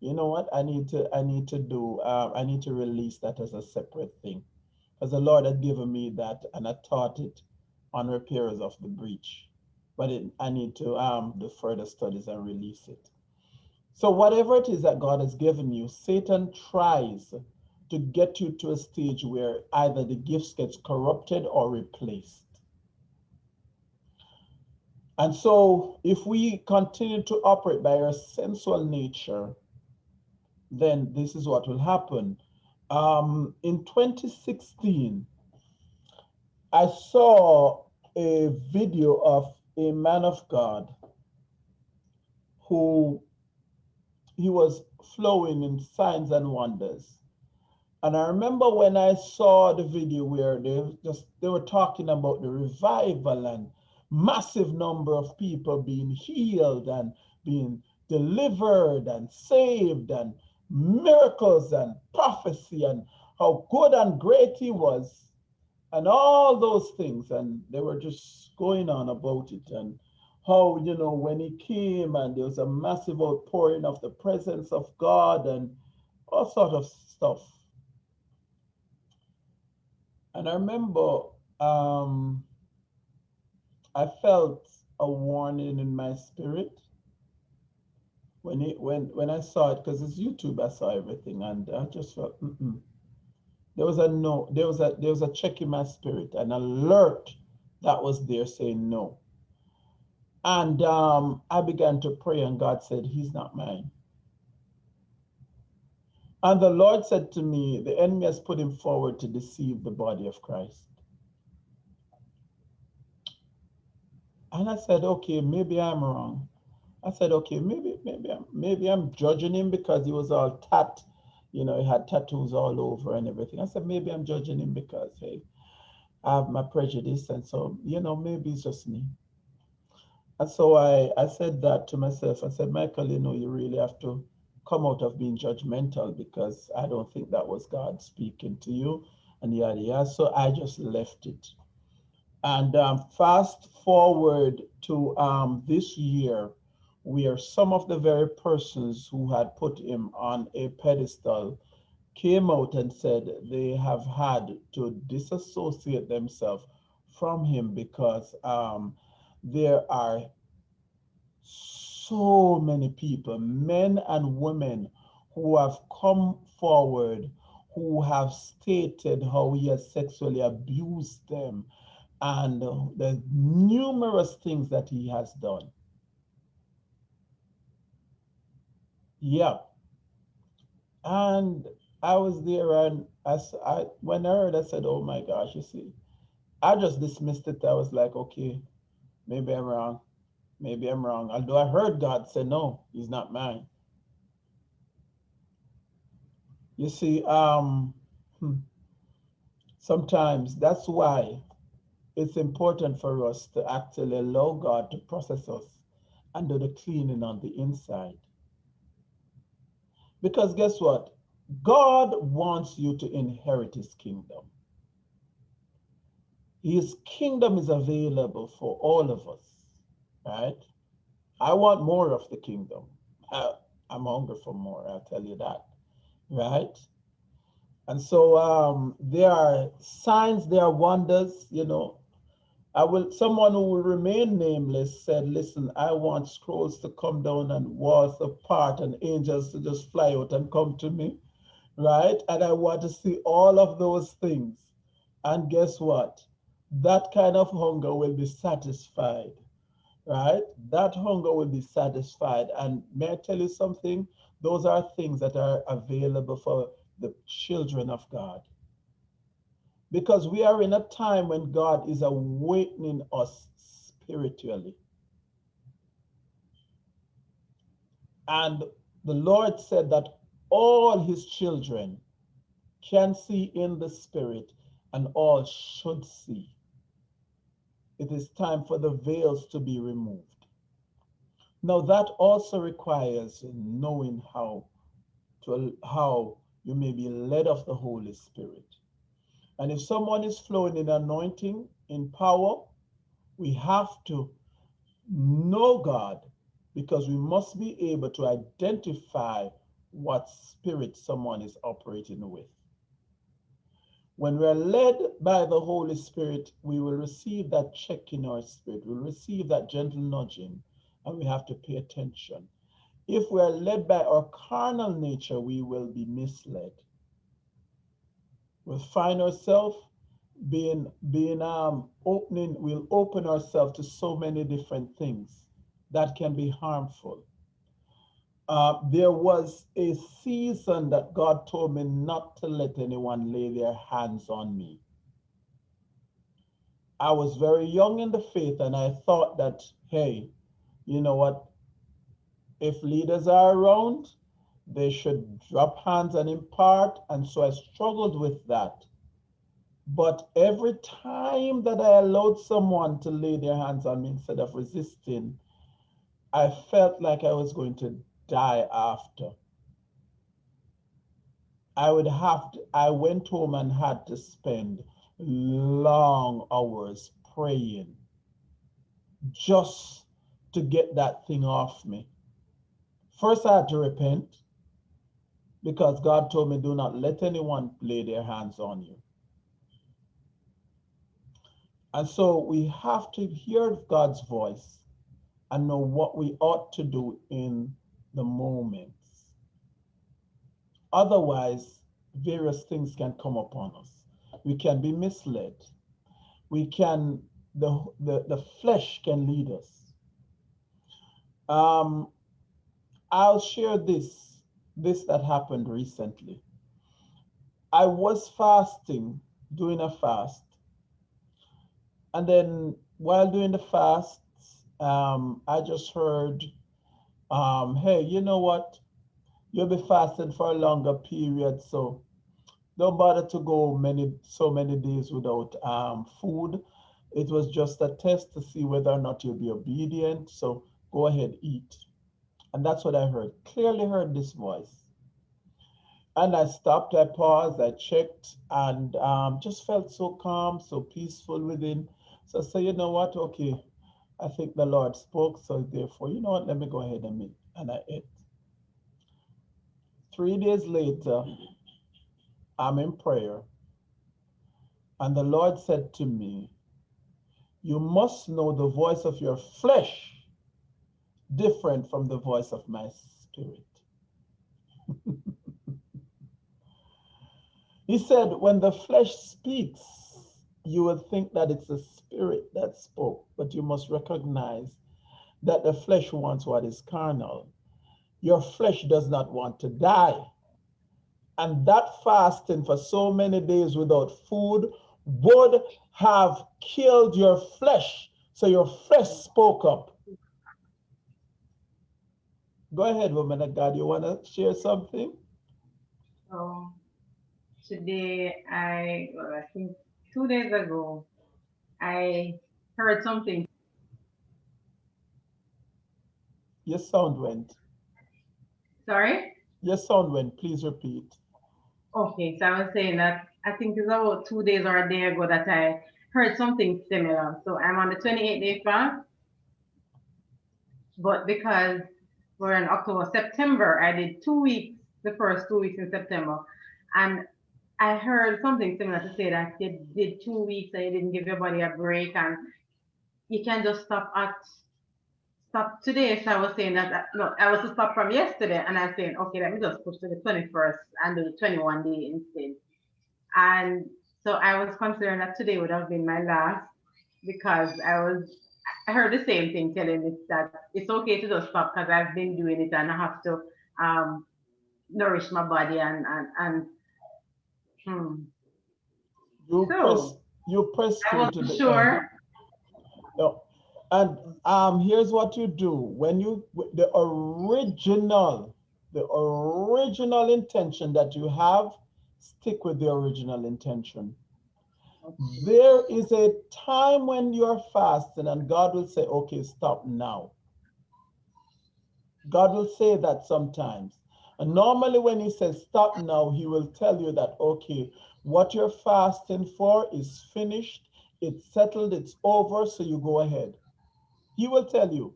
you know what I need to I need to do um, I need to release that as a separate thing. Because the Lord had given me that and I taught it on repairers of the breach. But it, I need to um do further studies and release it. So whatever it is that God has given you, Satan tries to get you to a stage where either the gifts gets corrupted or replaced. And so if we continue to operate by our sensual nature, then this is what will happen. Um, in 2016, I saw a video of a man of God who he was flowing in signs and wonders. And I remember when I saw the video where they just they were talking about the revival and massive number of people being healed and being delivered and saved and miracles and prophecy and how good and great he was. and all those things. And they were just going on about it and how, you know, when he came and there was a massive outpouring of the presence of God and all sort of stuff. And I remember um, I felt a warning in my spirit when it when when I saw it because it's YouTube. I saw everything, and I just felt mm -mm. there was a no. There was a there was a check in my spirit, an alert that was there saying no. And um, I began to pray, and God said, "He's not mine." And the Lord said to me, "The enemy has put him forward to deceive the body of Christ." And I said, okay, maybe I'm wrong. I said, okay, maybe, maybe, I'm, maybe I'm judging him because he was all tat, you know, he had tattoos all over and everything. I said, maybe I'm judging him because, hey, I have my prejudice. And so, you know, maybe it's just me. And so I, I said that to myself. I said, Michael, you know, you really have to come out of being judgmental because I don't think that was God speaking to you and yada yada. So I just left it. And um, fast forward to um, this year, where some of the very persons who had put him on a pedestal came out and said they have had to disassociate themselves from him because um, there are so many people, men and women, who have come forward who have stated how he has sexually abused them and the numerous things that he has done. Yeah. And I was there and I, I, when I heard, I said, oh my gosh, you see, I just dismissed it. I was like, okay, maybe I'm wrong. Maybe I'm wrong. Although I heard God say, no, he's not mine. You see, um, hmm, sometimes that's why it's important for us to actually allow God to process us and do the cleaning on the inside. Because guess what? God wants you to inherit his kingdom. His kingdom is available for all of us, right? I want more of the kingdom. I, I'm hungry for more, I'll tell you that, right? And so um, there are signs, there are wonders, you know, I will, someone who will remain nameless said, listen, I want scrolls to come down and walls apart and angels to just fly out and come to me, right? And I want to see all of those things. And guess what? That kind of hunger will be satisfied, right? That hunger will be satisfied. And may I tell you something? Those are things that are available for the children of God because we are in a time when God is awakening us spiritually. And the Lord said that all his children can see in the spirit and all should see. It is time for the veils to be removed. Now that also requires knowing how to how you may be led of the Holy Spirit. And if someone is flowing in anointing, in power, we have to know God because we must be able to identify what spirit someone is operating with. When we are led by the Holy Spirit, we will receive that check in our spirit. We'll receive that gentle nudging, and we have to pay attention. If we are led by our carnal nature, we will be misled we'll find ourselves being being um opening we'll open ourselves to so many different things that can be harmful uh, there was a season that God told me not to let anyone lay their hands on me. I was very young in the faith and I thought that, hey, you know what? If leaders are around, they should drop hands and impart. And so I struggled with that. But every time that I allowed someone to lay their hands on me instead of resisting, I felt like I was going to die after. I would have to, I went home and had to spend long hours praying just to get that thing off me. First, I had to repent because God told me, do not let anyone lay their hands on you. And so we have to hear God's voice and know what we ought to do in the moments. Otherwise, various things can come upon us. We can be misled. We can, the, the, the flesh can lead us. Um, I'll share this, this that happened recently. I was fasting, doing a fast. And then while doing the fast, um, I just heard, um, hey, you know what? You'll be fasting for a longer period, so don't bother to go many so many days without um, food. It was just a test to see whether or not you'll be obedient. So go ahead, eat. And that's what I heard. Clearly heard this voice. And I stopped, I paused, I checked, and um, just felt so calm, so peaceful within. So I said, you know what? Okay, I think the Lord spoke. So therefore, you know what? Let me go ahead and eat. And I ate. Three days later, I'm in prayer. And the Lord said to me, You must know the voice of your flesh different from the voice of my spirit. he said, When the flesh speaks, you will think that it's the spirit that spoke, but you must recognize that the flesh wants what is carnal. Your flesh does not want to die. And that fasting for so many days without food would have killed your flesh. So your flesh spoke up. Go ahead, woman of God. You want to share something? So today, I, well, I think two days ago, I heard something. Your sound went. Sorry? Your sound went. Please repeat. Okay, so I was saying that I think it's about two days or a day ago that I heard something similar. So I'm on the 28 day fast, but because we're in October, September, I did two weeks, the first two weeks in September, and I heard something similar to say that you did two weeks and you didn't give your body a break and you can just stop at stop today. So I was saying that no, I was to stop from yesterday, and I'm saying, okay, let me just push to the 21st and do the 21 day instead. And so I was considering that today would have been my last because I was I heard the same thing telling me that it's okay to just stop because I've been doing it and I have to um, nourish my body and and and hmm. You So, press you press I through to the sure. end. No. And um, here's what you do when you the original, the original intention that you have, stick with the original intention. There is a time when you're fasting, and God will say, Okay, stop now. God will say that sometimes. And normally, when He says stop now, He will tell you that, okay, what you're fasting for is finished, it's settled, it's over, so you go ahead. He will tell you.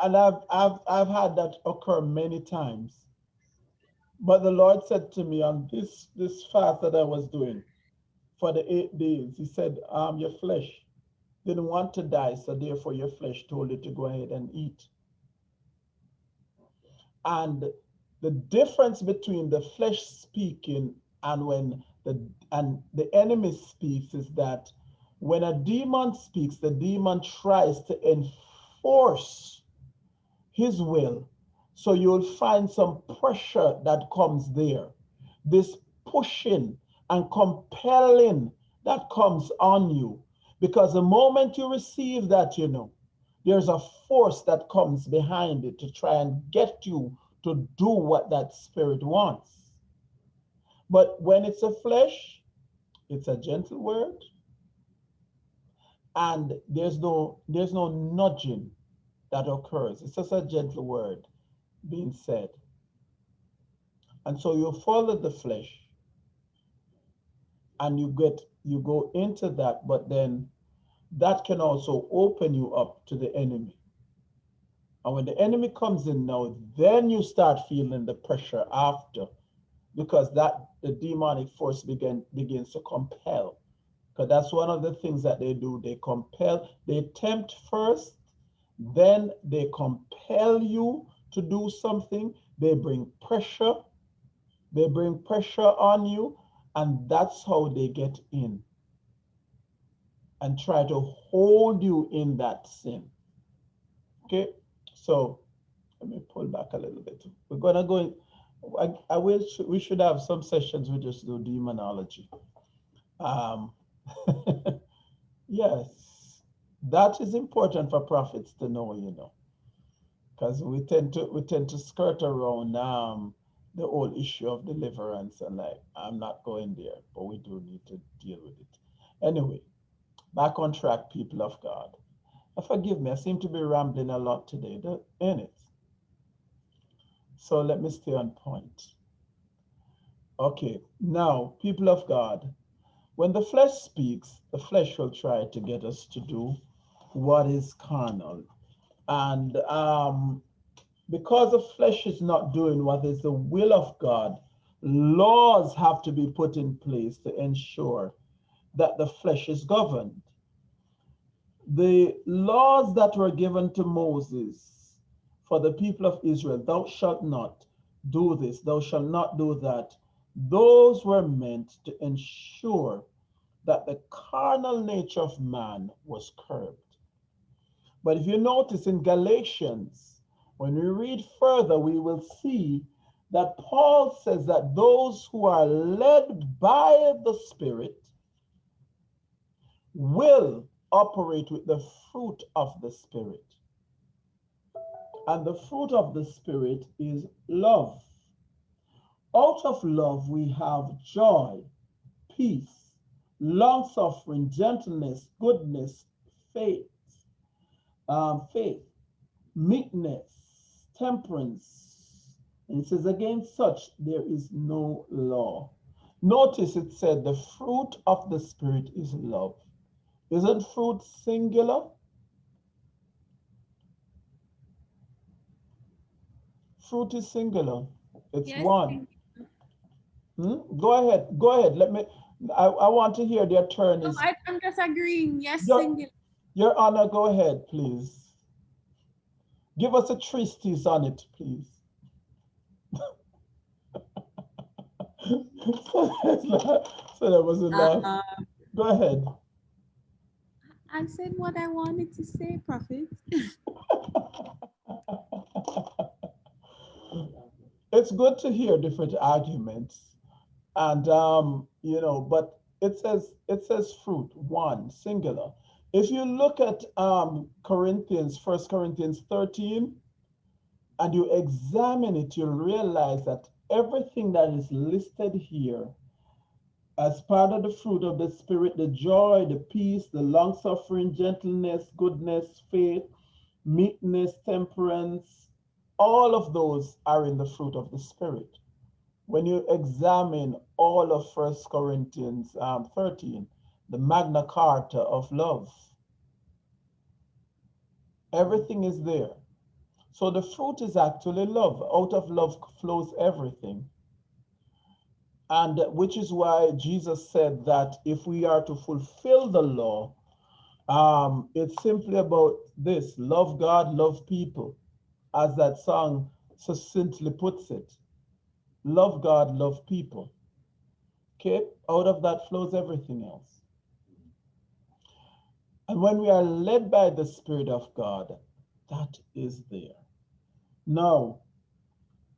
And I've, I've, I've had that occur many times. But the Lord said to me on this, this fast that I was doing for the eight days, He said, um, Your flesh didn't want to die, so therefore your flesh told you to go ahead and eat. And the difference between the flesh speaking and when the and the enemy speaks is that when a demon speaks, the demon tries to enforce his will. So you'll find some pressure that comes there. This pushing and compelling that comes on you. Because the moment you receive that, you know, there's a force that comes behind it to try and get you to do what that spirit wants. But when it's a flesh, it's a gentle word. And there's no there's no nudging that occurs. It's just a gentle word being said. And so you follow the flesh and you get you go into that, but then that can also open you up to the enemy. And when the enemy comes in now, then you start feeling the pressure after because that the demonic force begin, begins to compel. Because that's one of the things that they do. They compel, they tempt first, then they compel you to do something. They bring pressure. They bring pressure on you, and that's how they get in and try to hold you in that sin. Okay, so let me pull back a little bit. We're gonna go in, I, I wish we should have some sessions we just do demonology. Um, yes, that is important for prophets to know, you know, because we tend to we tend to skirt around um, the whole issue of deliverance and like I'm not going there, but we do need to deal with it. Anyway, back on track, people of God. Uh, forgive me, I seem to be rambling a lot today, ain't it? So let me stay on point. Okay, now, people of God, when the flesh speaks, the flesh will try to get us to do what is carnal. And um, because the flesh is not doing what is the will of God, laws have to be put in place to ensure that the flesh is governed. The laws that were given to Moses for the people of Israel, thou shalt not do this, thou shalt not do that, those were meant to ensure that the carnal nature of man was curbed. But if you notice in Galatians, when we read further, we will see that Paul says that those who are led by the Spirit will operate with the fruit of the Spirit. And the fruit of the Spirit is love. Out of love, we have joy, peace, long suffering, gentleness, goodness, faith, um, faith, meekness, temperance. And it says, against such there is no law. Notice it said the fruit of the Spirit is love. Isn't fruit singular? Fruit is singular. It's Yes, one. Hmm? Go ahead. Go ahead. Let me. I, I want to hear the No, attorneys. I, I'm just agreeing. Yes, Yeah. singular. Your Honor, go ahead, please. Give us a treatise on it, please. so that was a laugh. Uh, Go ahead. I said what I wanted to say, Prophet. it's good to hear different arguments and um you know but it says it says fruit one singular if you look at um corinthians first corinthians 13 and you examine it you'll realize that everything that is listed here as part of the fruit of the spirit the joy the peace the long suffering gentleness goodness faith meekness temperance all of those are in the fruit of the spirit. When you examine all of first corinthians um, 13 the magna carta of love everything is there. So the fruit is actually love. Out of love flows everything and which is why jesus said that if we are to fulfill the law um, it's simply about this love god love people as that song succinctly puts it love God, love people. Okay, out of that flows everything else. And when we are led by the Spirit of God, that is there. Now,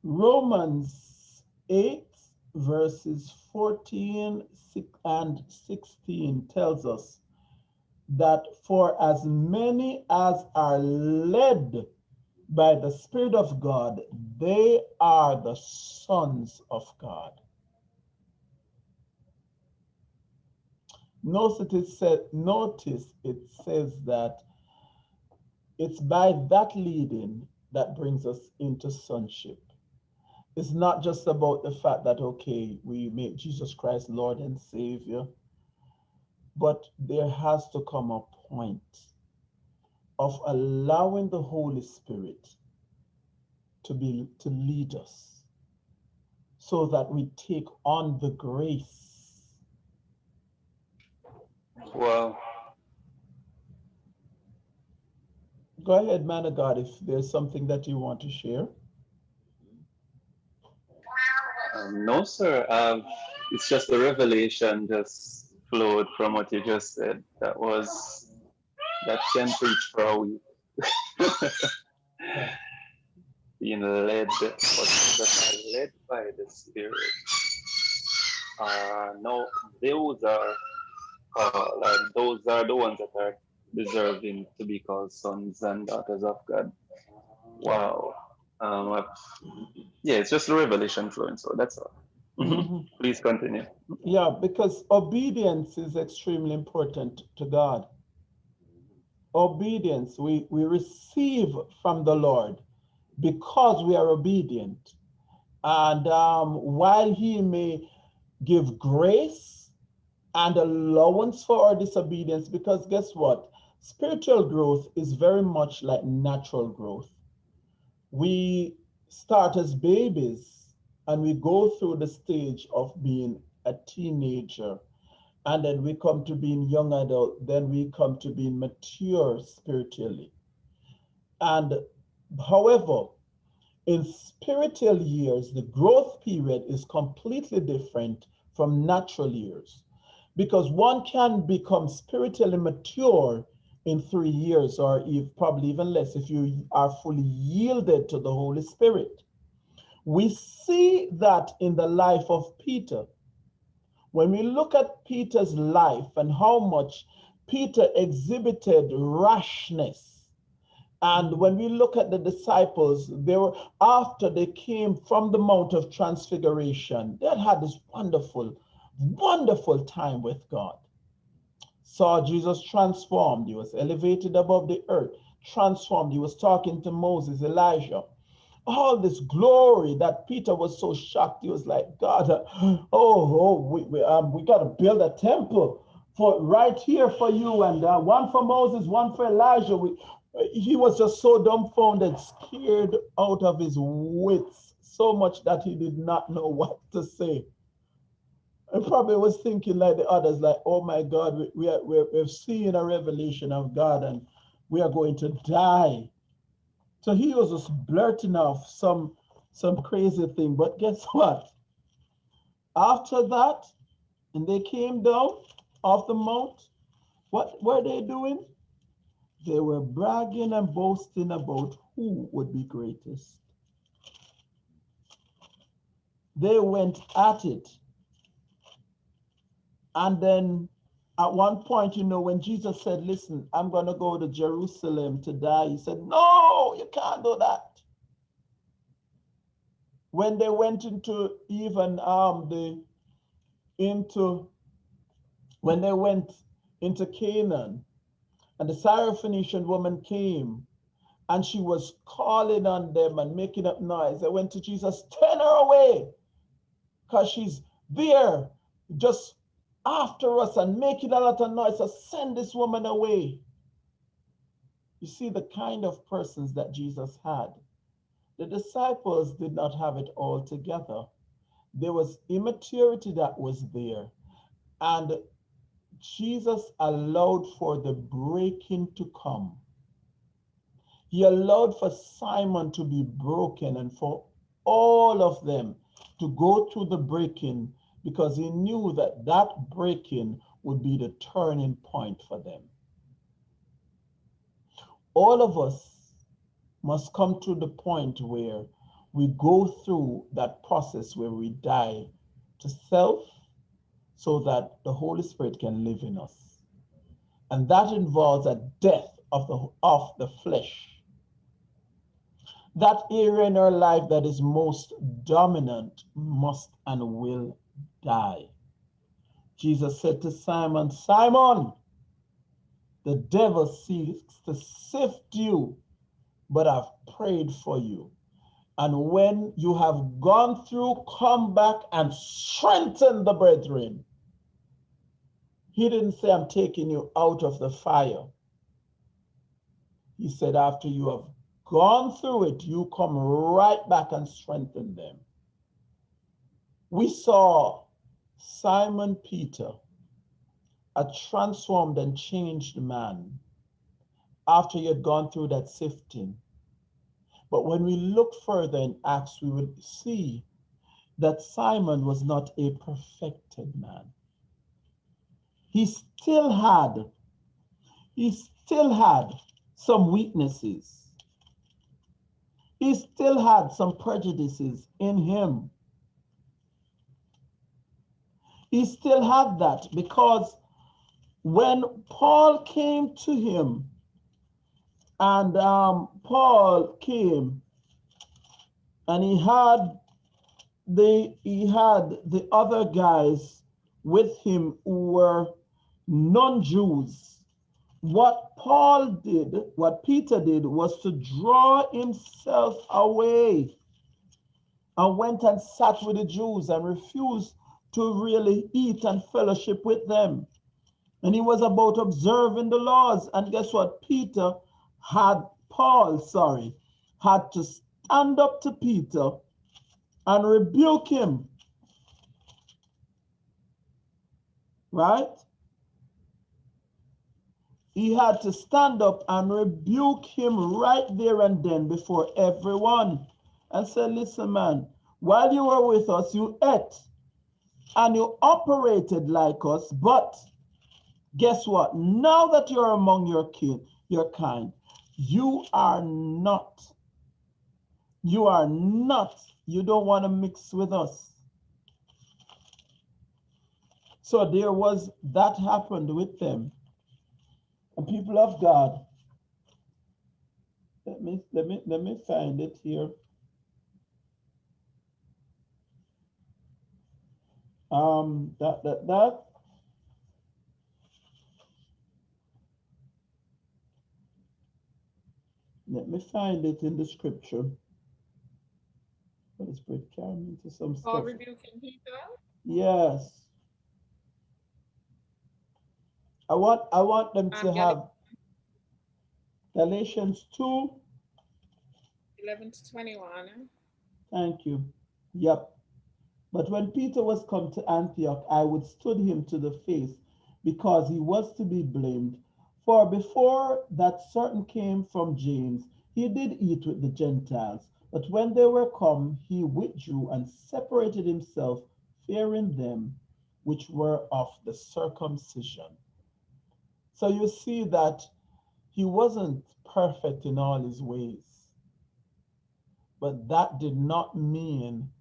Romans 8, verses 14 and 16 tells us that for as many as are led by the Spirit of God, they are the sons of God. Notice it, said, notice it says that it's by that leading that brings us into sonship. It's not just about the fact that, okay, we make Jesus Christ Lord and Savior. But there has to come a point of allowing the Holy Spirit to be to lead us so that we take on the grace. Well, Go ahead, man of God, if there's something that you want to share. Um, no, sir. Um, it's just the revelation just flowed from what you just said. That was that can preach for a week. Being led, led by the Spirit. Uh, no, those are uh, those are the ones that are deserving to be called sons and daughters of God. Wow. Um, yeah, it's just a revelation flowing. So that's all. Mhm. Mhm. Please continue. Yeah, because obedience is extremely important to God. Obedience, we, we receive from the Lord because we are obedient. And um, while He may give grace and allowance for our disobedience, because guess what? Spiritual growth is very much like natural growth. We start as babies and we go through the stage of being a teenager. And then we come to being young adult then we come to being mature spiritually. And however in spiritual years the growth period is completely different from natural years. Because one can become spiritually mature in three years or if probably even less if you are fully yielded to the holy spirit we see that in the life of Peter. When we look at Peter's life and how much Peter exhibited rashness, and when we look at the disciples, they were after they came from the Mount of Transfiguration, they had had this wonderful, wonderful time with God. Saw Jesus transformed, he was elevated above the earth, transformed. He was talking to Moses, Elijah all this glory that Peter was so shocked. He was like, God, oh, oh, we, we, um, we got to build a temple for right here for you, and uh, one for Moses, one for Elijah. We, he was just so dumbfounded, scared out of his wits, so much that he did not know what to say. I probably was thinking like the others, like, oh my God, we, we are, we're, we're seeing a revelation of God and we are going to die. So he was just blurting off some some crazy thing. But guess what? After that, and they came down off the mount, what were they doing? They were bragging and boasting about who would be greatest. They went at it. And then at one point, you know, when Jesus said, Listen, I'm going to go to Jerusalem to die, he said, No, you can't do that. When they went into even um the into when they went into Canaan, and the Syrophoenician woman came and she was calling on them and making up noise. They went to Jesus, turn her away, because she's there just after us and making a lot of noise. So send this woman away. You see the kind of persons that Jesus had. The disciples did not have it all together. There was immaturity that was there. And Jesus allowed for the breaking to come. He allowed for Simon to be broken and for all of them to go through the breaking because he knew that that breaking would be the turning point for them. All of us must come to the point where we go through that process where we die to self so that the Holy Spirit can live in us. And that involves a death of the, of the flesh. That area in our life that is most dominant must and will die. Jesus said to Simon, Simon, the devil seeks to sift you, but I've prayed for you. And when you have gone through, come back and strengthen the brethren. He didn't say, I'm taking you out of the fire. He said, after you have gone through it, you come right back and strengthen them. We saw Simon Peter, a transformed and changed man, after he had gone through that sifting. But when we look further in Acts, we would see that Simon was not a perfected man. He still had, he still had some weaknesses. He still had some prejudices in him. He still had that because when Paul came to him, and um, Paul came and he had the he had the other guys with him who were non-Jews. What Paul did, what Peter did, was to draw himself away and went and sat with the Jews and refused to really eat and fellowship with them. And he was about observing the laws. And guess what? Peter had, Paul, sorry, had to stand up to Peter and rebuke him. Right? He had to stand up and rebuke him right there and then before everyone and say, listen, man, while you were with us, you ate and you operated like us, but guess what? Now that you're among your kin, your kind, you are not, you are not, you don't want to mix with us. So there was, that happened with them. And people of God, let me, let me, let me find it here. Um, that, that, that, let me find it in the scripture. Holy Spirit, carry me into some stuff. rebuking. Yes. I want, I want them I'm to have Galatians 2, 11 to 21. Thank you. Yep. But when Peter was come to Antioch, I withstood him to the face because he was to be blamed. For before that certain came from James, he did eat with the Gentiles. But when they were come, he withdrew and separated himself, fearing them which were of the circumcision. So you see that he wasn't perfect in all his ways. But that did not mean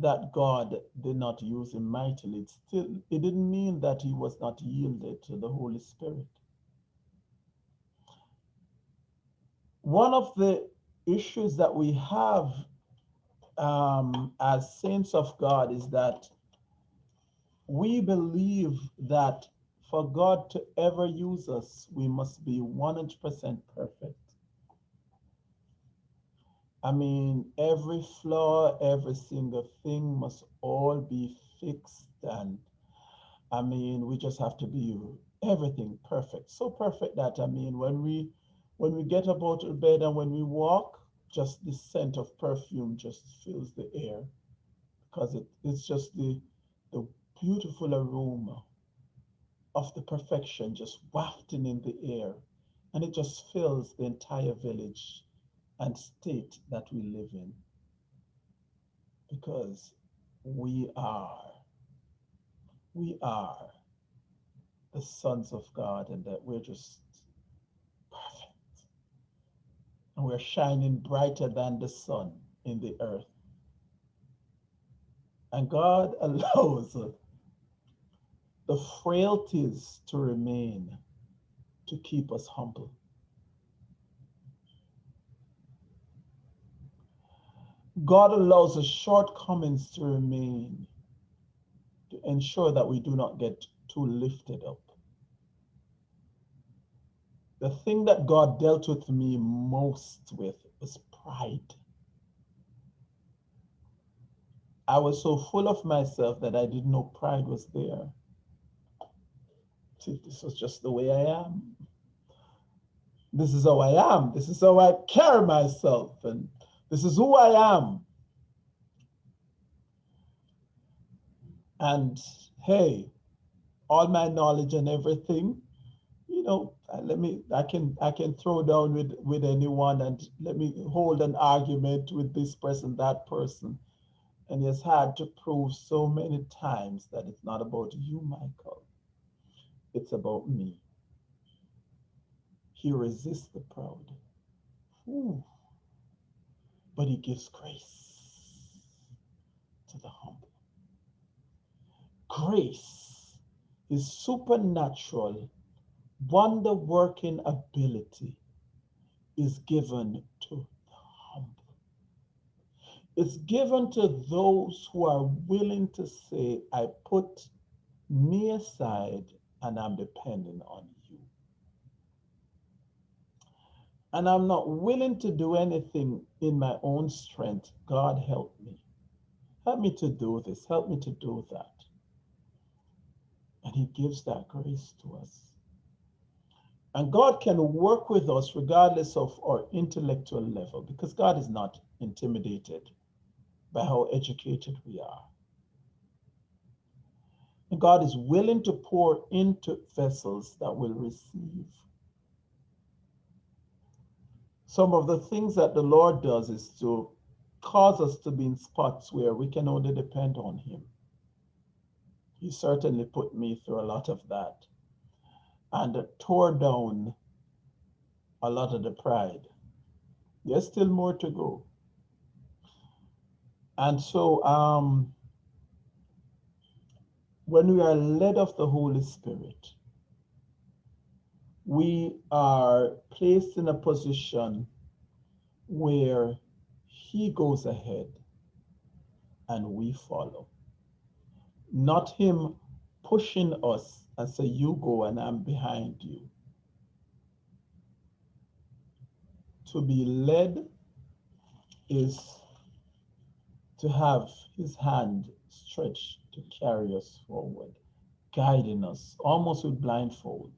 that God did not use him mightily. It still it didn't mean that he was not yielded to the Holy Spirit. One of the issues that we have um, as saints of God is that we believe that for God to ever use us, we must be 100% perfect. I mean, every flaw, every single thing must all be fixed. And I mean, we just have to be everything perfect. So perfect that I mean, when we when we get up out of bed and when we walk, just the scent of perfume just fills the air because it, it's just the the beautiful aroma of the perfection just wafting in the air and it just fills the entire village and state that we live in. Because we are we are the sons of God and that we're just perfect. And we're shining brighter than the sun in the earth. And God allows the frailties to remain to keep us humble God allows the shortcomings to remain to ensure that we do not get too lifted up. The thing that God dealt with me most with was pride. I was so full of myself that I didn't know pride was there. See, this was just the way I am. This is how I am. This is how I carry myself. And this is who I am. And hey, all my knowledge and everything, you know, let me, I can, I can throw down with, with anyone and let me hold an argument with this person, that person. And has had to prove so many times that it's not about you, Michael. It's about me. He resists the proud. Ooh. But he gives grace to the humble. Grace is supernatural, wonder working ability is given to the humble. It's given to those who are willing to say, I put me aside and I'm depending on you. And I'm not willing to do anything in my own strength. God, help me. Help me to do this. Help me to do that. And he gives that grace to us. And God can work with us regardless of our intellectual level because God is not intimidated by how educated we are. And God is willing to pour into vessels that will receive. Some of the things that the Lord does is to cause us to be in spots where we can only depend on Him. He certainly put me through a lot of that and tore down a lot of the pride. There's still more to go. And so um, when we are led of the Holy Spirit, we are placed in a position where he goes ahead and we follow. Not him pushing us and say, you go and I'm behind you. To be led is to have his hand stretched to carry us forward, guiding us almost with blindfolds.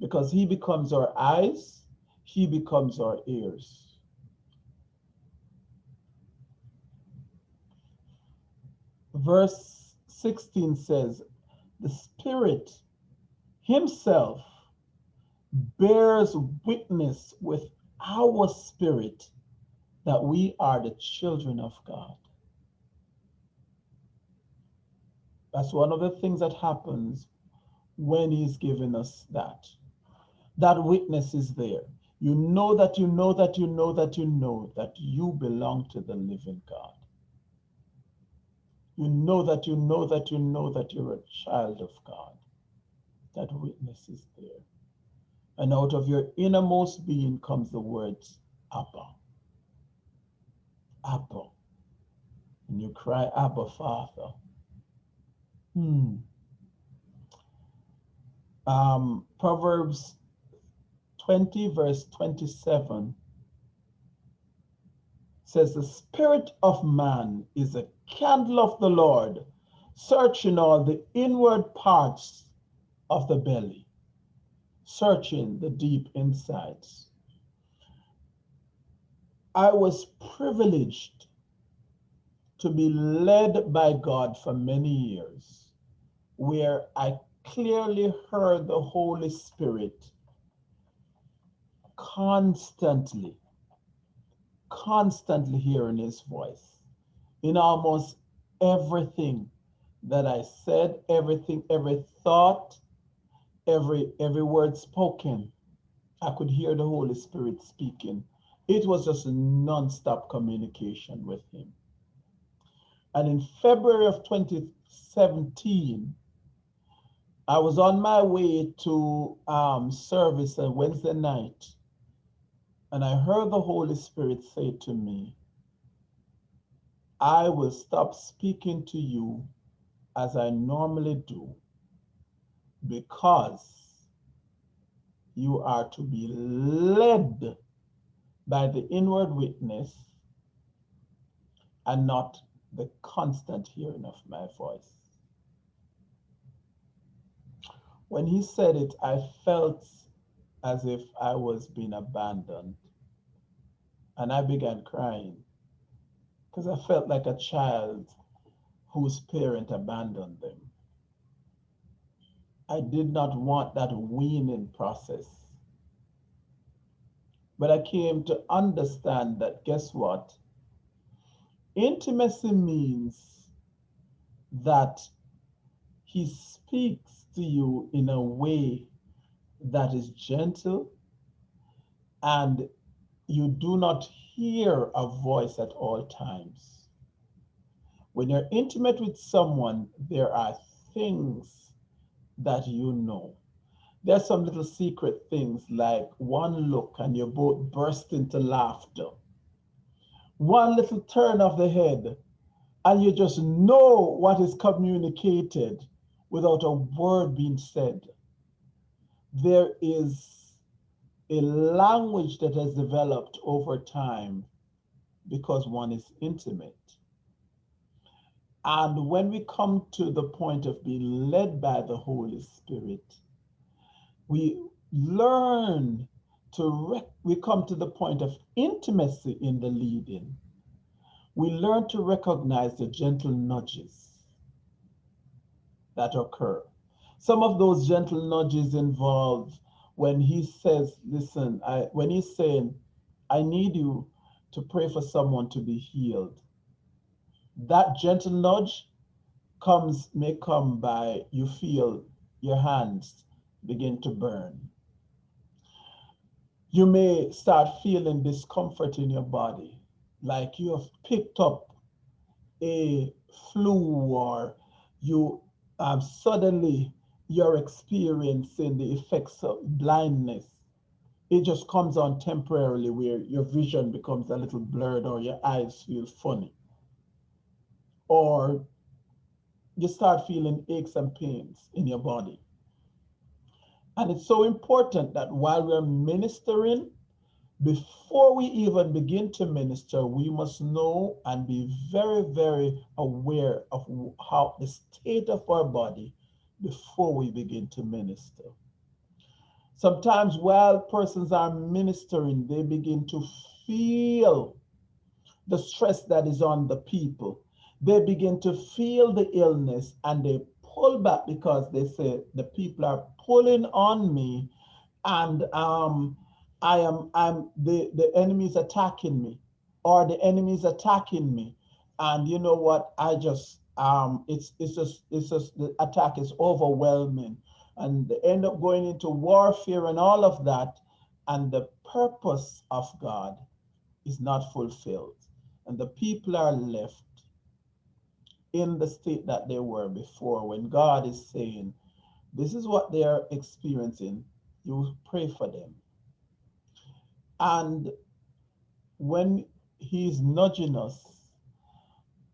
Because he becomes our eyes, he becomes our ears. Verse 16 says, the Spirit Himself bears witness with our spirit that we are the children of God. That's one of the things that happens when He's giving us that. That witness is there. You know that you know that you know that you know that you belong to the living God. You know that you know that you know that you're a child of God. That witness is there. And out of your innermost being comes the words, Abba. Abba. And you cry, Abba, Father. Hmm. Um, Proverbs 20, verse 27 says, The spirit of man is a candle of the Lord, searching all the inward parts of the belly, searching the deep insides. I was privileged to be led by God for many years, where I clearly heard the Holy Spirit constantly, constantly hearing his voice in almost everything that I said, everything, every thought, every every word spoken. I could hear the Holy Spirit speaking. It was just a non-stop communication with him. And in February of 2017, I was on my way to um, service on Wednesday night, and I heard the Holy Spirit say to me, I will stop speaking to you as I normally do because you are to be led by the inward witness and not the constant hearing of my voice. when he said it, I felt as if I was being abandoned. And I began crying because I felt like a child whose parent abandoned them. I did not want that weaning process. But I came to understand that guess what? Intimacy means that he speaks to you in a way that is gentle and you do not hear a voice at all times. When you're intimate with someone, there are things that you know. There's some little secret things like one look and you both burst into laughter. One little turn of the head and you just know what is communicated without a word being said. There is a language that has developed over time because one is intimate. And when we come to the point of being led by the Holy Spirit, we learn to, we come to the point of intimacy in the leading. We learn to recognize the gentle nudges that occur. Some of those gentle nudges involve when he says, listen, I, when he's saying, I need you to pray for someone to be healed that gentle nudge comes may come by you feel your hands begin to burn. You may start feeling discomfort in your body, like you have picked up a flu or you um, suddenly you're experiencing the effects of blindness. It just comes on temporarily where your vision becomes a little blurred or your eyes feel funny or you start feeling aches and pains in your body. And it's so important that while we're ministering, before we even begin to minister, we must know and be very, very aware of how the state of our body before we begin to minister. Sometimes while persons are ministering, they begin to feel the stress that is on the people they begin to feel the illness and they pull back because they say the people are pulling on me and um, I am I'm the, the enemy is attacking me or the enemy is attacking me. And you know what? I just um it's it's just it's just the attack is overwhelming. And they end up going into warfare and all of that and the purpose of God is not fulfilled. And the people are left in the state that they were before when God is saying, this is what they are experiencing, you pray for them. And when he's nudging us,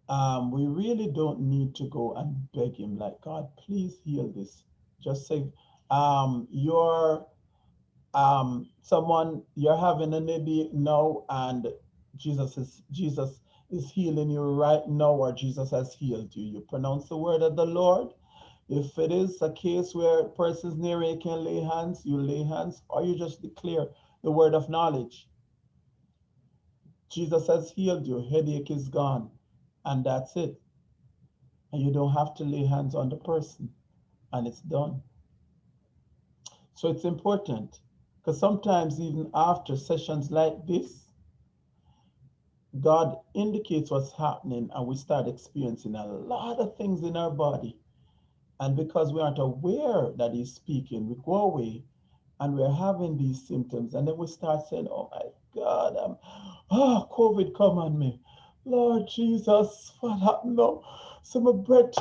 um, we really don't need to go and beg him like, God, please heal this. Just say, um, you're um, someone, you're having a maybe now and Jesus is, Jesus is healing you right now or Jesus has healed you. You pronounce the word of the Lord. If it is a case where person's near you can lay hands, you lay hands, or you just declare the word of knowledge. Jesus has healed you, headache is gone, and that's it. And you don't have to lay hands on the person, and it's done. So it's important because sometimes, even after sessions like this, God indicates what's happening and we start experiencing a lot of things in our body. And because we aren't aware that he's speaking, we go away and we're having these symptoms. And then we start saying, oh my God, I'm, oh, COVID come on me. Lord Jesus, what happened now? So my breath,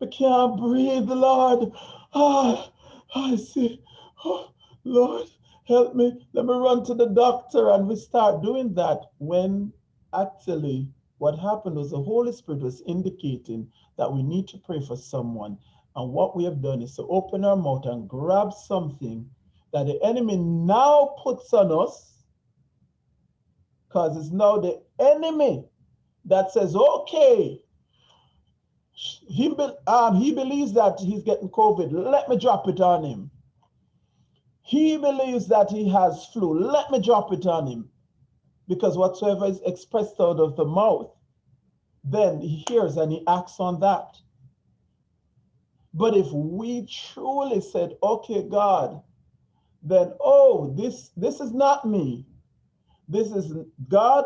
I can't breathe, Lord. Ah, I see. Oh, Lord, help me. Let me run to the doctor. And we start doing that when actually what happened was the Holy Spirit was indicating that we need to pray for someone. And what we have done is to open our mouth and grab something that the enemy now puts on us, because it's now the enemy that says, okay, he um, he believes that he's getting COVID. Let me drop it on him. He believes that he has flu. Let me drop it on him. Because whatsoever is expressed out of the mouth, then he hears and he acts on that. But if we truly said, okay, God, then oh, this this is not me. This is God.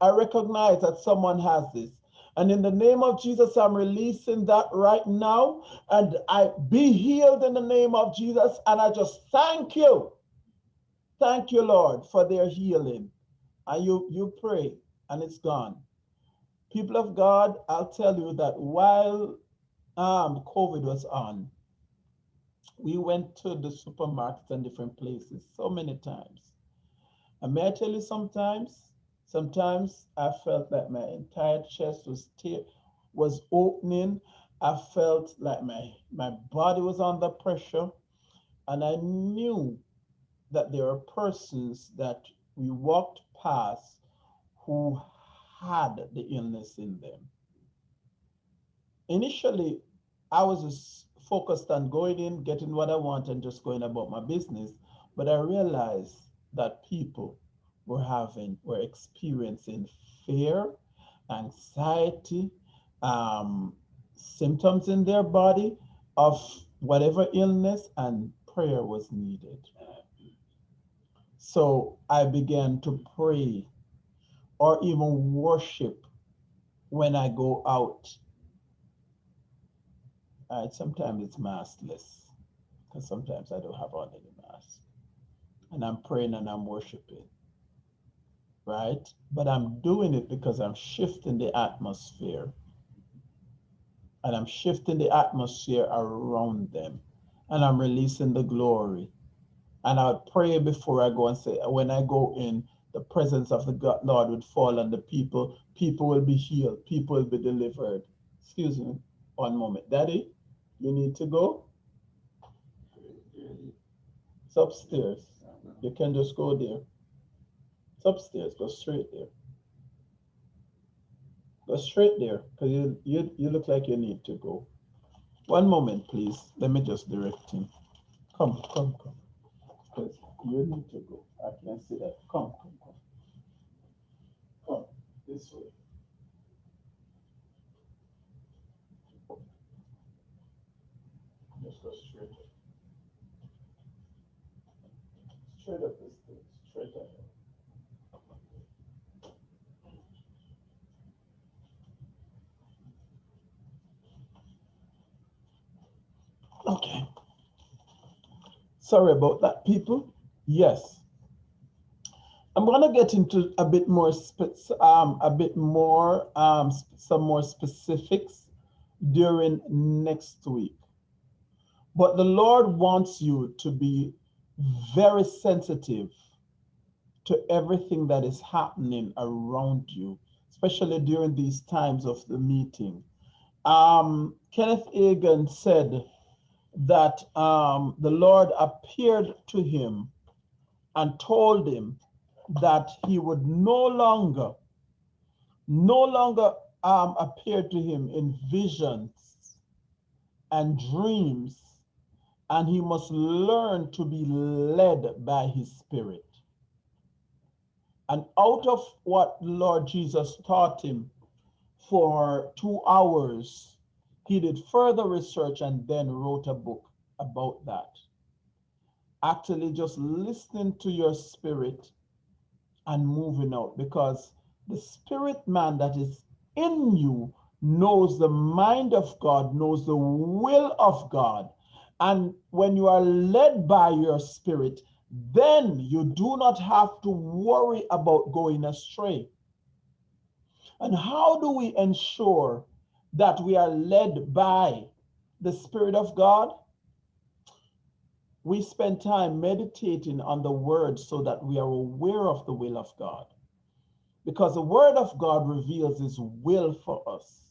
I recognize that someone has this. And in the name of Jesus, I'm releasing that right now. And I be healed in the name of Jesus. And I just thank you. Thank you, Lord, for their healing. And you, you pray and it's gone. People of God, I'll tell you that while um, COVID was on, we went to the supermarkets and different places so many times. And may I tell you sometimes, Sometimes I felt like my entire chest was was opening. I felt like my, my body was under pressure. And I knew that there are persons that we walked past who had the illness in them. Initially, I was just focused on going in, getting what I want, and just going about my business. But I realized that people were having, we're experiencing fear, anxiety, um, symptoms in their body of whatever illness, and prayer was needed. So I began to pray or even worship when I go out. Sometimes it's maskless because sometimes I don't have on any mask. And I'm praying and I'm worshiping right? But I'm doing it because I'm shifting the atmosphere. And I'm shifting the atmosphere around them. And I'm releasing the glory. And I would pray before I go and say, when I go in, the presence of the God, Lord would fall on the people. People will be healed. People will be delivered. Excuse me, one moment. Daddy, you need to go? It's upstairs. You can just go there upstairs. Go straight there. Go straight there because you, you, you look like you need to go. One moment, please. Let me just direct him. Come, come, come. Because you need to go. I can see that. Come, come, come. Come this way. Just go straight. Straight up the stairs. Straight ahead. Okay. Sorry about that, people. Yes. I'm going to get into a bit more, um, a bit more, um, some more specifics during next week. But the Lord wants you to be very sensitive to everything that is happening around you, especially during these times of the meeting. Um, Kenneth Hagin said, that um, the Lord appeared to him and told him that he would no longer, no longer um, appear to him in visions and dreams, and he must learn to be led by his spirit. And out of what Lord Jesus taught him for two hours, he did further research and then wrote a book about that. Actually, just listening to your spirit and moving out because the spirit man that is in you knows the mind of God, knows the will of God. And when you are led by your spirit, then you do not have to worry about going astray. And how do we ensure that we are led by the Spirit of God, we spend time meditating on the word so that we are aware of the will of God. Because the word of God reveals his will for us.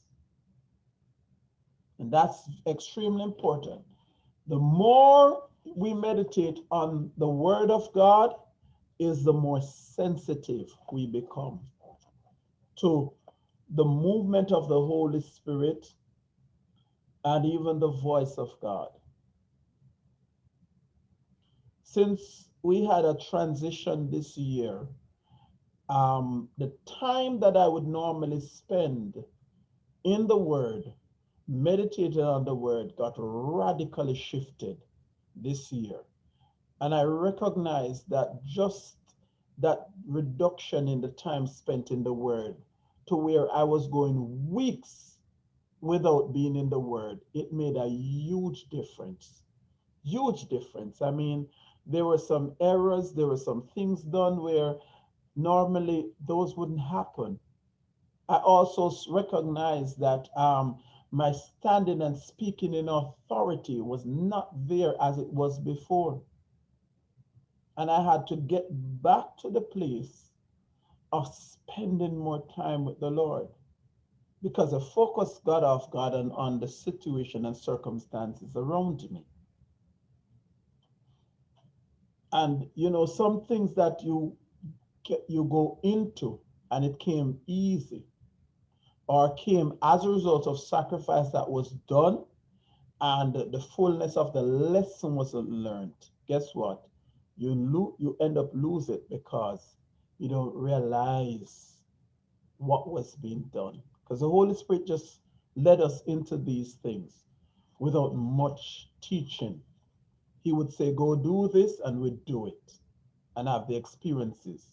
And that's extremely important. The more we meditate on the word of God, is the more sensitive we become to the movement of the Holy Spirit and even the voice of God. Since we had a transition this year, um, the time that I would normally spend in the Word, meditating on the Word, got radically shifted this year. And I recognize that just that reduction in the time spent in the Word to where I was going weeks without being in the Word, it made a huge difference. Huge difference. I mean, there were some errors, there were some things done where normally those wouldn't happen. I also recognize that um, my standing and speaking in authority was not there as it was before. And I had to get back to the place of spending more time with the Lord because the focus got off God and on the situation and circumstances around me. And you know, some things that you you go into and it came easy or came as a result of sacrifice that was done and the fullness of the lesson wasn't learned. Guess what? You lo- you end up lose it because you don't realize what was being done. Because the Holy Spirit just led us into these things without much teaching. He would say, Go do this, and we'd do it and have the experiences.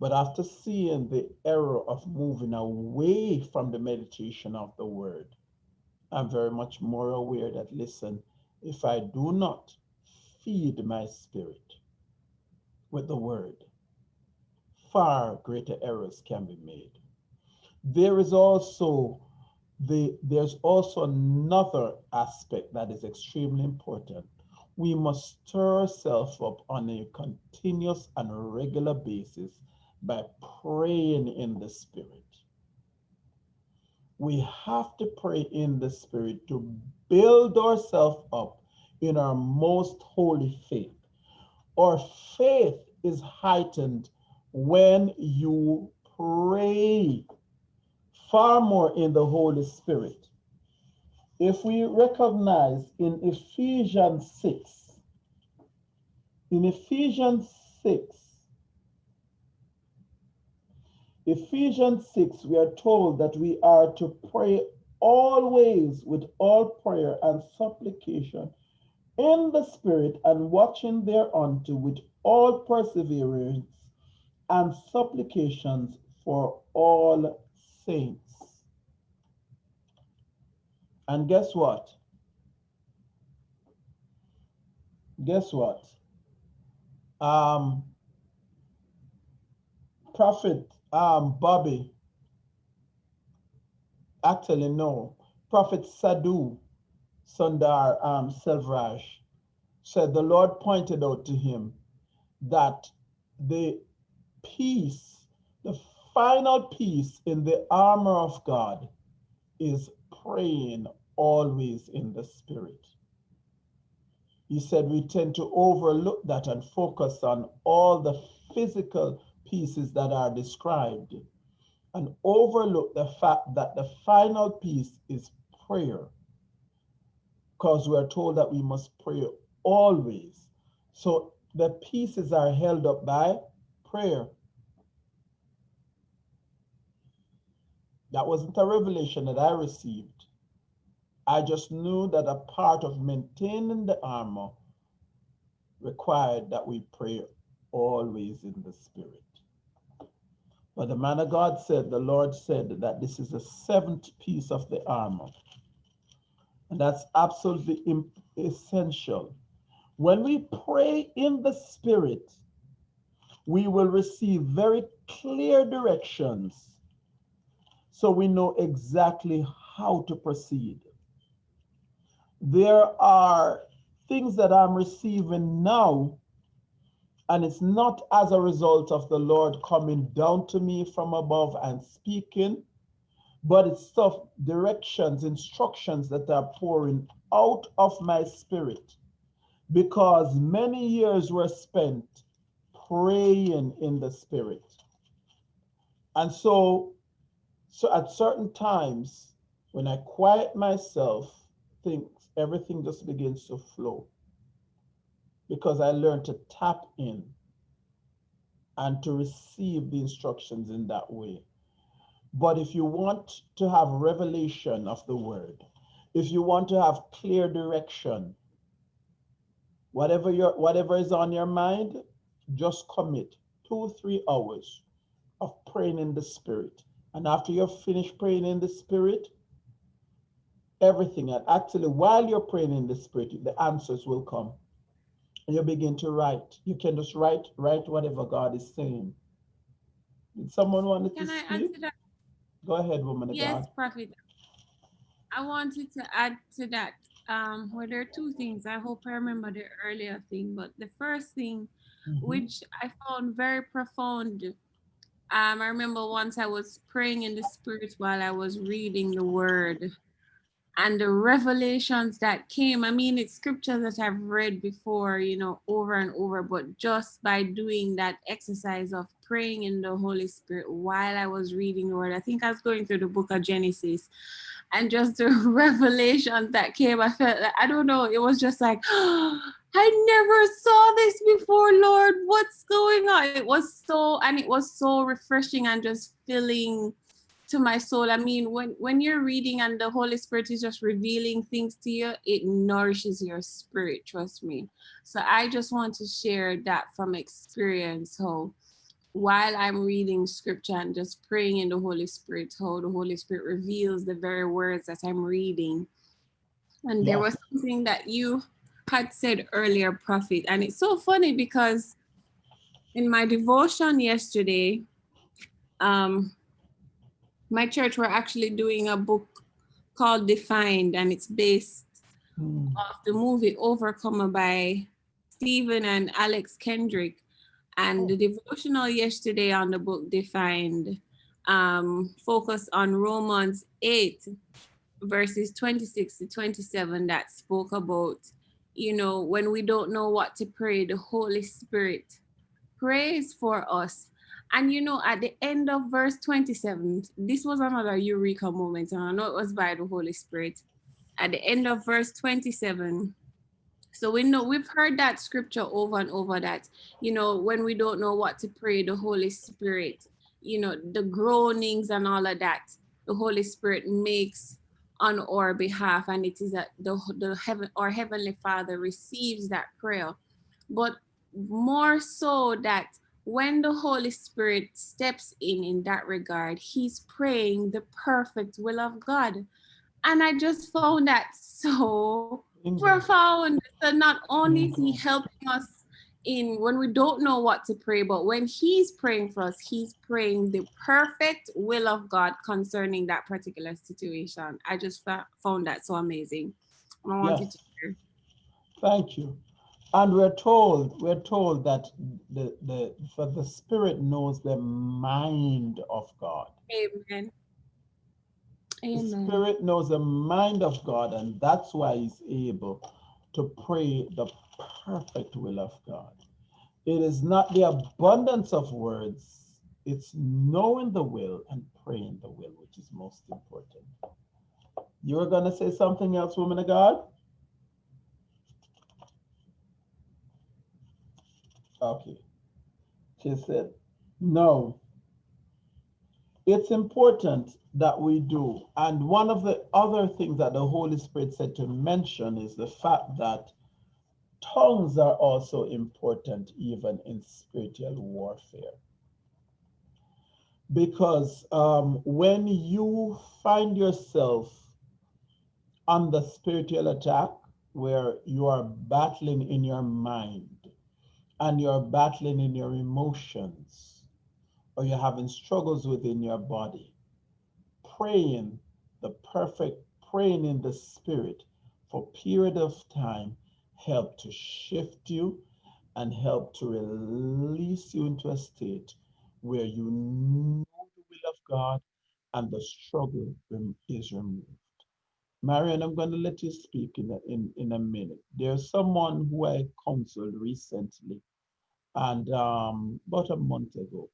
But after seeing the error of moving away from the meditation of the word, I'm very much more aware that, listen, if I do not feed my spirit with the word, far greater errors can be made. There is also the there's also another aspect that is extremely important. We must stir ourselves up on a continuous and regular basis by praying in the spirit. We have to pray in the spirit to build ourselves up in our most holy faith. Our faith is heightened when you pray far more in the Holy Spirit. If we recognize in Ephesians 6, in Ephesians 6, Ephesians 6, we are told that we are to pray always with all prayer and supplication in the Spirit and watching thereunto with all perseverance and supplications for all saints. And guess what? Guess what? Um, Prophet um, Bobby, actually no, Prophet Sadhu Sundar um, Selvaraj said the Lord pointed out to him that the peace, the final piece in the armor of God is praying always in the spirit. He said we tend to overlook that and focus on all the physical pieces that are described and overlook the fact that the final piece is prayer. Because we are told that we must pray always. So the pieces are held up by prayer. That wasn't a revelation that I received. I just knew that a part of maintaining the armor required that we pray always in the spirit. But the man of God said, the Lord said that this is the seventh piece of the armor. And that's absolutely essential. When we pray in the spirit, we will receive very clear directions so we know exactly how to proceed. There are things that I'm receiving now, and it's not as a result of the Lord coming down to me from above and speaking, but it's stuff, directions, instructions that are pouring out of my spirit because many years were spent praying in the spirit. And so so at certain times, when I quiet myself, things, everything just begins to flow. Because I learned to tap in and to receive the instructions in that way. But if you want to have revelation of the word, if you want to have clear direction, whatever your whatever is on your mind, just commit two, three hours of praying in the spirit. And after you're finished praying in the spirit, everything, and actually while you're praying in the spirit, the answers will come. And you begin to write. You can just write, write whatever God is saying. Did someone want to Can I speak? Go ahead, woman Yes, God. Prophet. I wanted to add to that. Um, well, there are two things. I hope I remember the earlier thing, but the first thing, Mhm. which I found very profound. Um, I remember once I was praying in the spirit while I was reading the word and the revelations that came. I mean, it's scriptures that I've read before, you know, over and over, but just by doing that exercise of praying in the Holy Spirit while I was reading the word, I think I was going through the book of Genesis and just the revelations that came, I felt like, I don't know, it was just like, I never saw this before, Lord. What's going on? It was so, and it was so refreshing and just filling to my soul. I mean, when when you're reading and the Holy Spirit is just revealing things to you, it nourishes your spirit, trust me. So I just want to share that from experience how while I'm reading scripture and just praying in the Holy Spirit, how the Holy Spirit reveals the very words that I'm reading. And there was something that you had said earlier, Prophet, and it's so funny because in my devotion yesterday, um, my church were actually doing a book called Defined, and it's based Mm, of the movie Overcomer by Stephen and Alex Kendrick. And the devotional yesterday on the book Defined um, focused on Romans 8, verses 26 to 27, that spoke about, you know, when we don't know what to pray, the Holy Spirit prays for us. And you know, at the end of verse 27, this was another eureka moment, and I know it was by the Holy Spirit at the end of verse 27 so we know we've heard that scripture over and over that you know when we don't know what to pray the holy spirit you know the groanings and all of that the holy spirit makes on our behalf and it is that the, the heaven our heavenly father receives that prayer. But more so that when the holy spirit steps in in that regard he's praying the perfect will of god. And I just found that so profound. So not only is he helping us in when we don't know what to pray, but when he's praying for us, he's praying the perfect will of God concerning that particular situation. I just found that so amazing. I wanted Yes. to share. Thank you. And we're told, we're told that the, the, for the spirit knows the mind of God. Amen. The Amen. spirit knows the mind of God, and that's why he's able to pray the perfect will of God. It is not the abundance of words, it's knowing the will and praying the will, which is most important. You are going to say something else, woman of God? Okay. She said, no. It's important that we do. And one of the other things that the Holy Spirit said to mention is the fact that tongues are also important even in spiritual warfare. Because um, when you find yourself under spiritual attack, where you are battling in your mind and you're battling in your emotions, or you're having struggles within your body, praying the perfect, praying in the spirit for period of time help to shift you and help to release you into a state where you know the will of God and the struggle is removed. Marion, I'm going to let you speak in a, in, in a minute. There's someone who I counseled recently and um, about a month ago,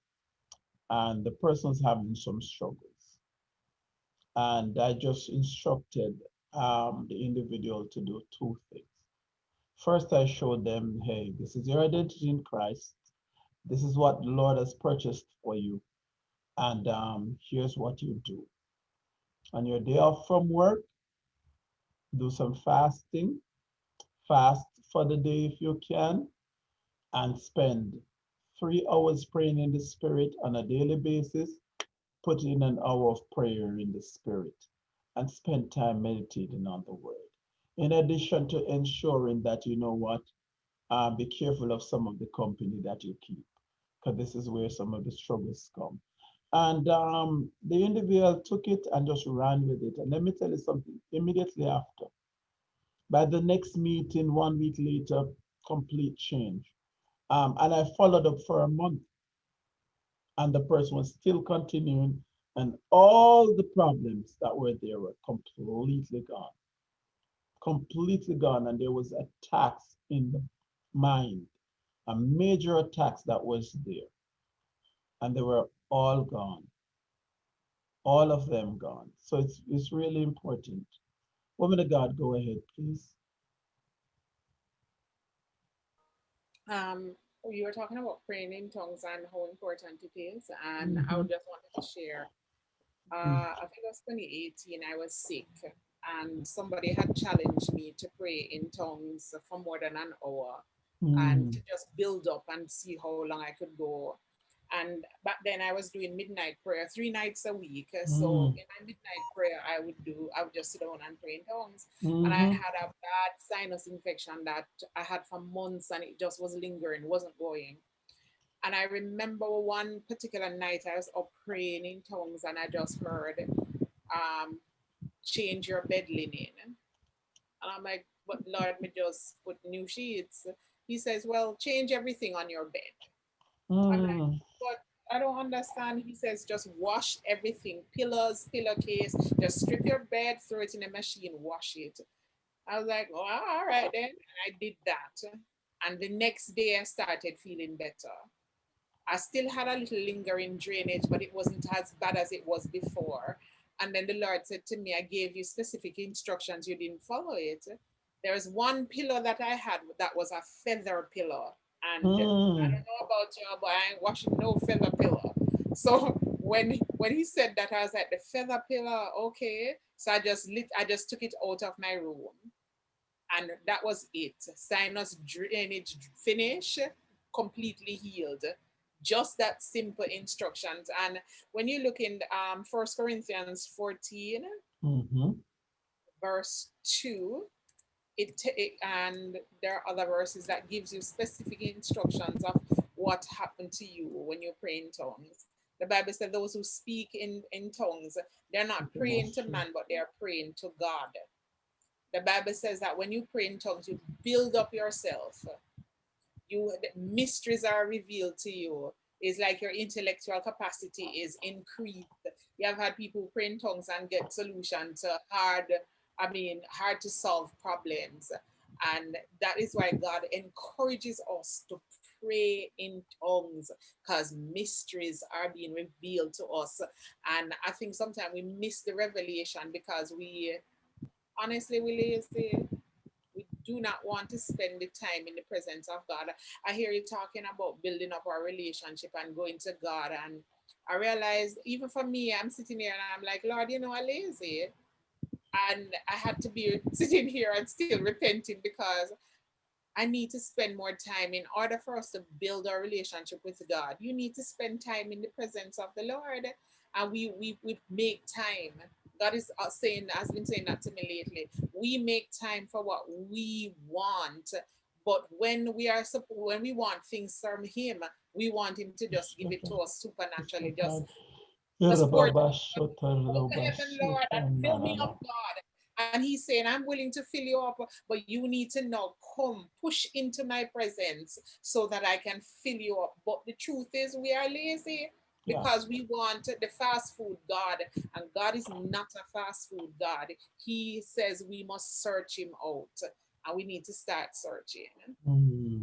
and the person's having some struggles. And I just instructed um, the individual to do two things. First, I showed them, hey, this is your identity in Christ. This is what the Lord has purchased for you. And um, here's what you do. On your day off from work, do some fasting. Fast for the day if you can, and spend three hours praying in the Spirit on a daily basis. Put in an hour of prayer in the Spirit and spend time meditating on the Word. In addition to ensuring that you know what, uh, be careful of some of the company that you keep, because this is where some of the struggles come. And um, the individual took it and just ran with it. And let me tell you something, immediately after, by the next meeting, one week later, complete change. Um, and I followed up for a month and the person was still continuing and all the problems that were there were completely gone. Completely gone. And there was attacks in the mind, a major attacks that was there. And they were all gone. All of them gone. So it's, it's really important. Woman of God, go ahead, please. Um, you were talking about praying in tongues and how important it is. And mm -hmm. I mm-hmm. just wanted to share. Uh, I think it was 2018, I was sick and somebody had challenged me to pray in tongues for more than an hour mm. and to just build up and see how long I could go. And back then I was doing midnight prayer three nights a week. So mm. in my midnight prayer, I would do, I would just sit down and pray in tongues. Mm. And I mm-hmm. had a bad sinus infection that I had for months and it just was lingering, wasn't going. And I remember one particular night I was up praying in tongues and I just heard, um, change your bed linen. And I'm like, but Lord, me just put new sheets. He says, well, change everything on your bed. Mm. I'm like, mm. but I don't understand. He says, just wash everything, pillows, pillowcase, just strip your bed, throw it in a machine, wash it. I was like, oh, all right then. And I did that. And the next day I started feeling better. I still had a little lingering drainage, but it wasn't as bad as it was before. And then the Lord said to me, I gave you specific instructions, you didn't follow it. There was one pillow that I had that was a feather pillow. And mm. I don't know about you, but I ain't washing no feather pillow. So when when he said that, I was like, the feather pillow, okay. So I just lit, I just took it out of my room. And that was it. Sinus drainage finish, completely healed. Just that simple instructions. And when you look in um, First Corinthians 14, mm -hmm. verse 2, it, it, and there are other verses that gives you specific instructions of what happened to you when you pray in tongues. The Bible said those who speak in, in tongues, they're not praying to man, but they're praying to God. The Bible says that when you pray in tongues, you build up yourself. You mysteries are revealed to you. It's like your intellectual capacity is increased. You have had people pray in tongues and get solution to hard I mean, hard to solve problems. And that is why God encourages us to pray in tongues because mysteries are being revealed to us. And I think sometimes we miss the revelation because we, honestly, we. We do not want to spend the time in the presence of God. I hear you talking about building up our relationship and going to God. And I realized even for me, I'm sitting here and I'm like, Lord, you know, I'm lazy and I had to be sitting here and still repenting because I need to spend more time in order for us to build our relationship with God. You need to spend time in the presence of the Lord and we, we, we make time. God is uh, saying, has been saying that to me lately. We make time for what we want, but when we are when we want things from Him, we want Him to just give it to us supernaturally, just Lord, and fill me up, God. And he's saying, I'm willing to fill you up, but you need to now come, push into my presence so that I can fill you up. But the truth is, we are lazy because we want the fast food God, and God is not a fast food God. He says we must search him out, and we need to start searching. Mm.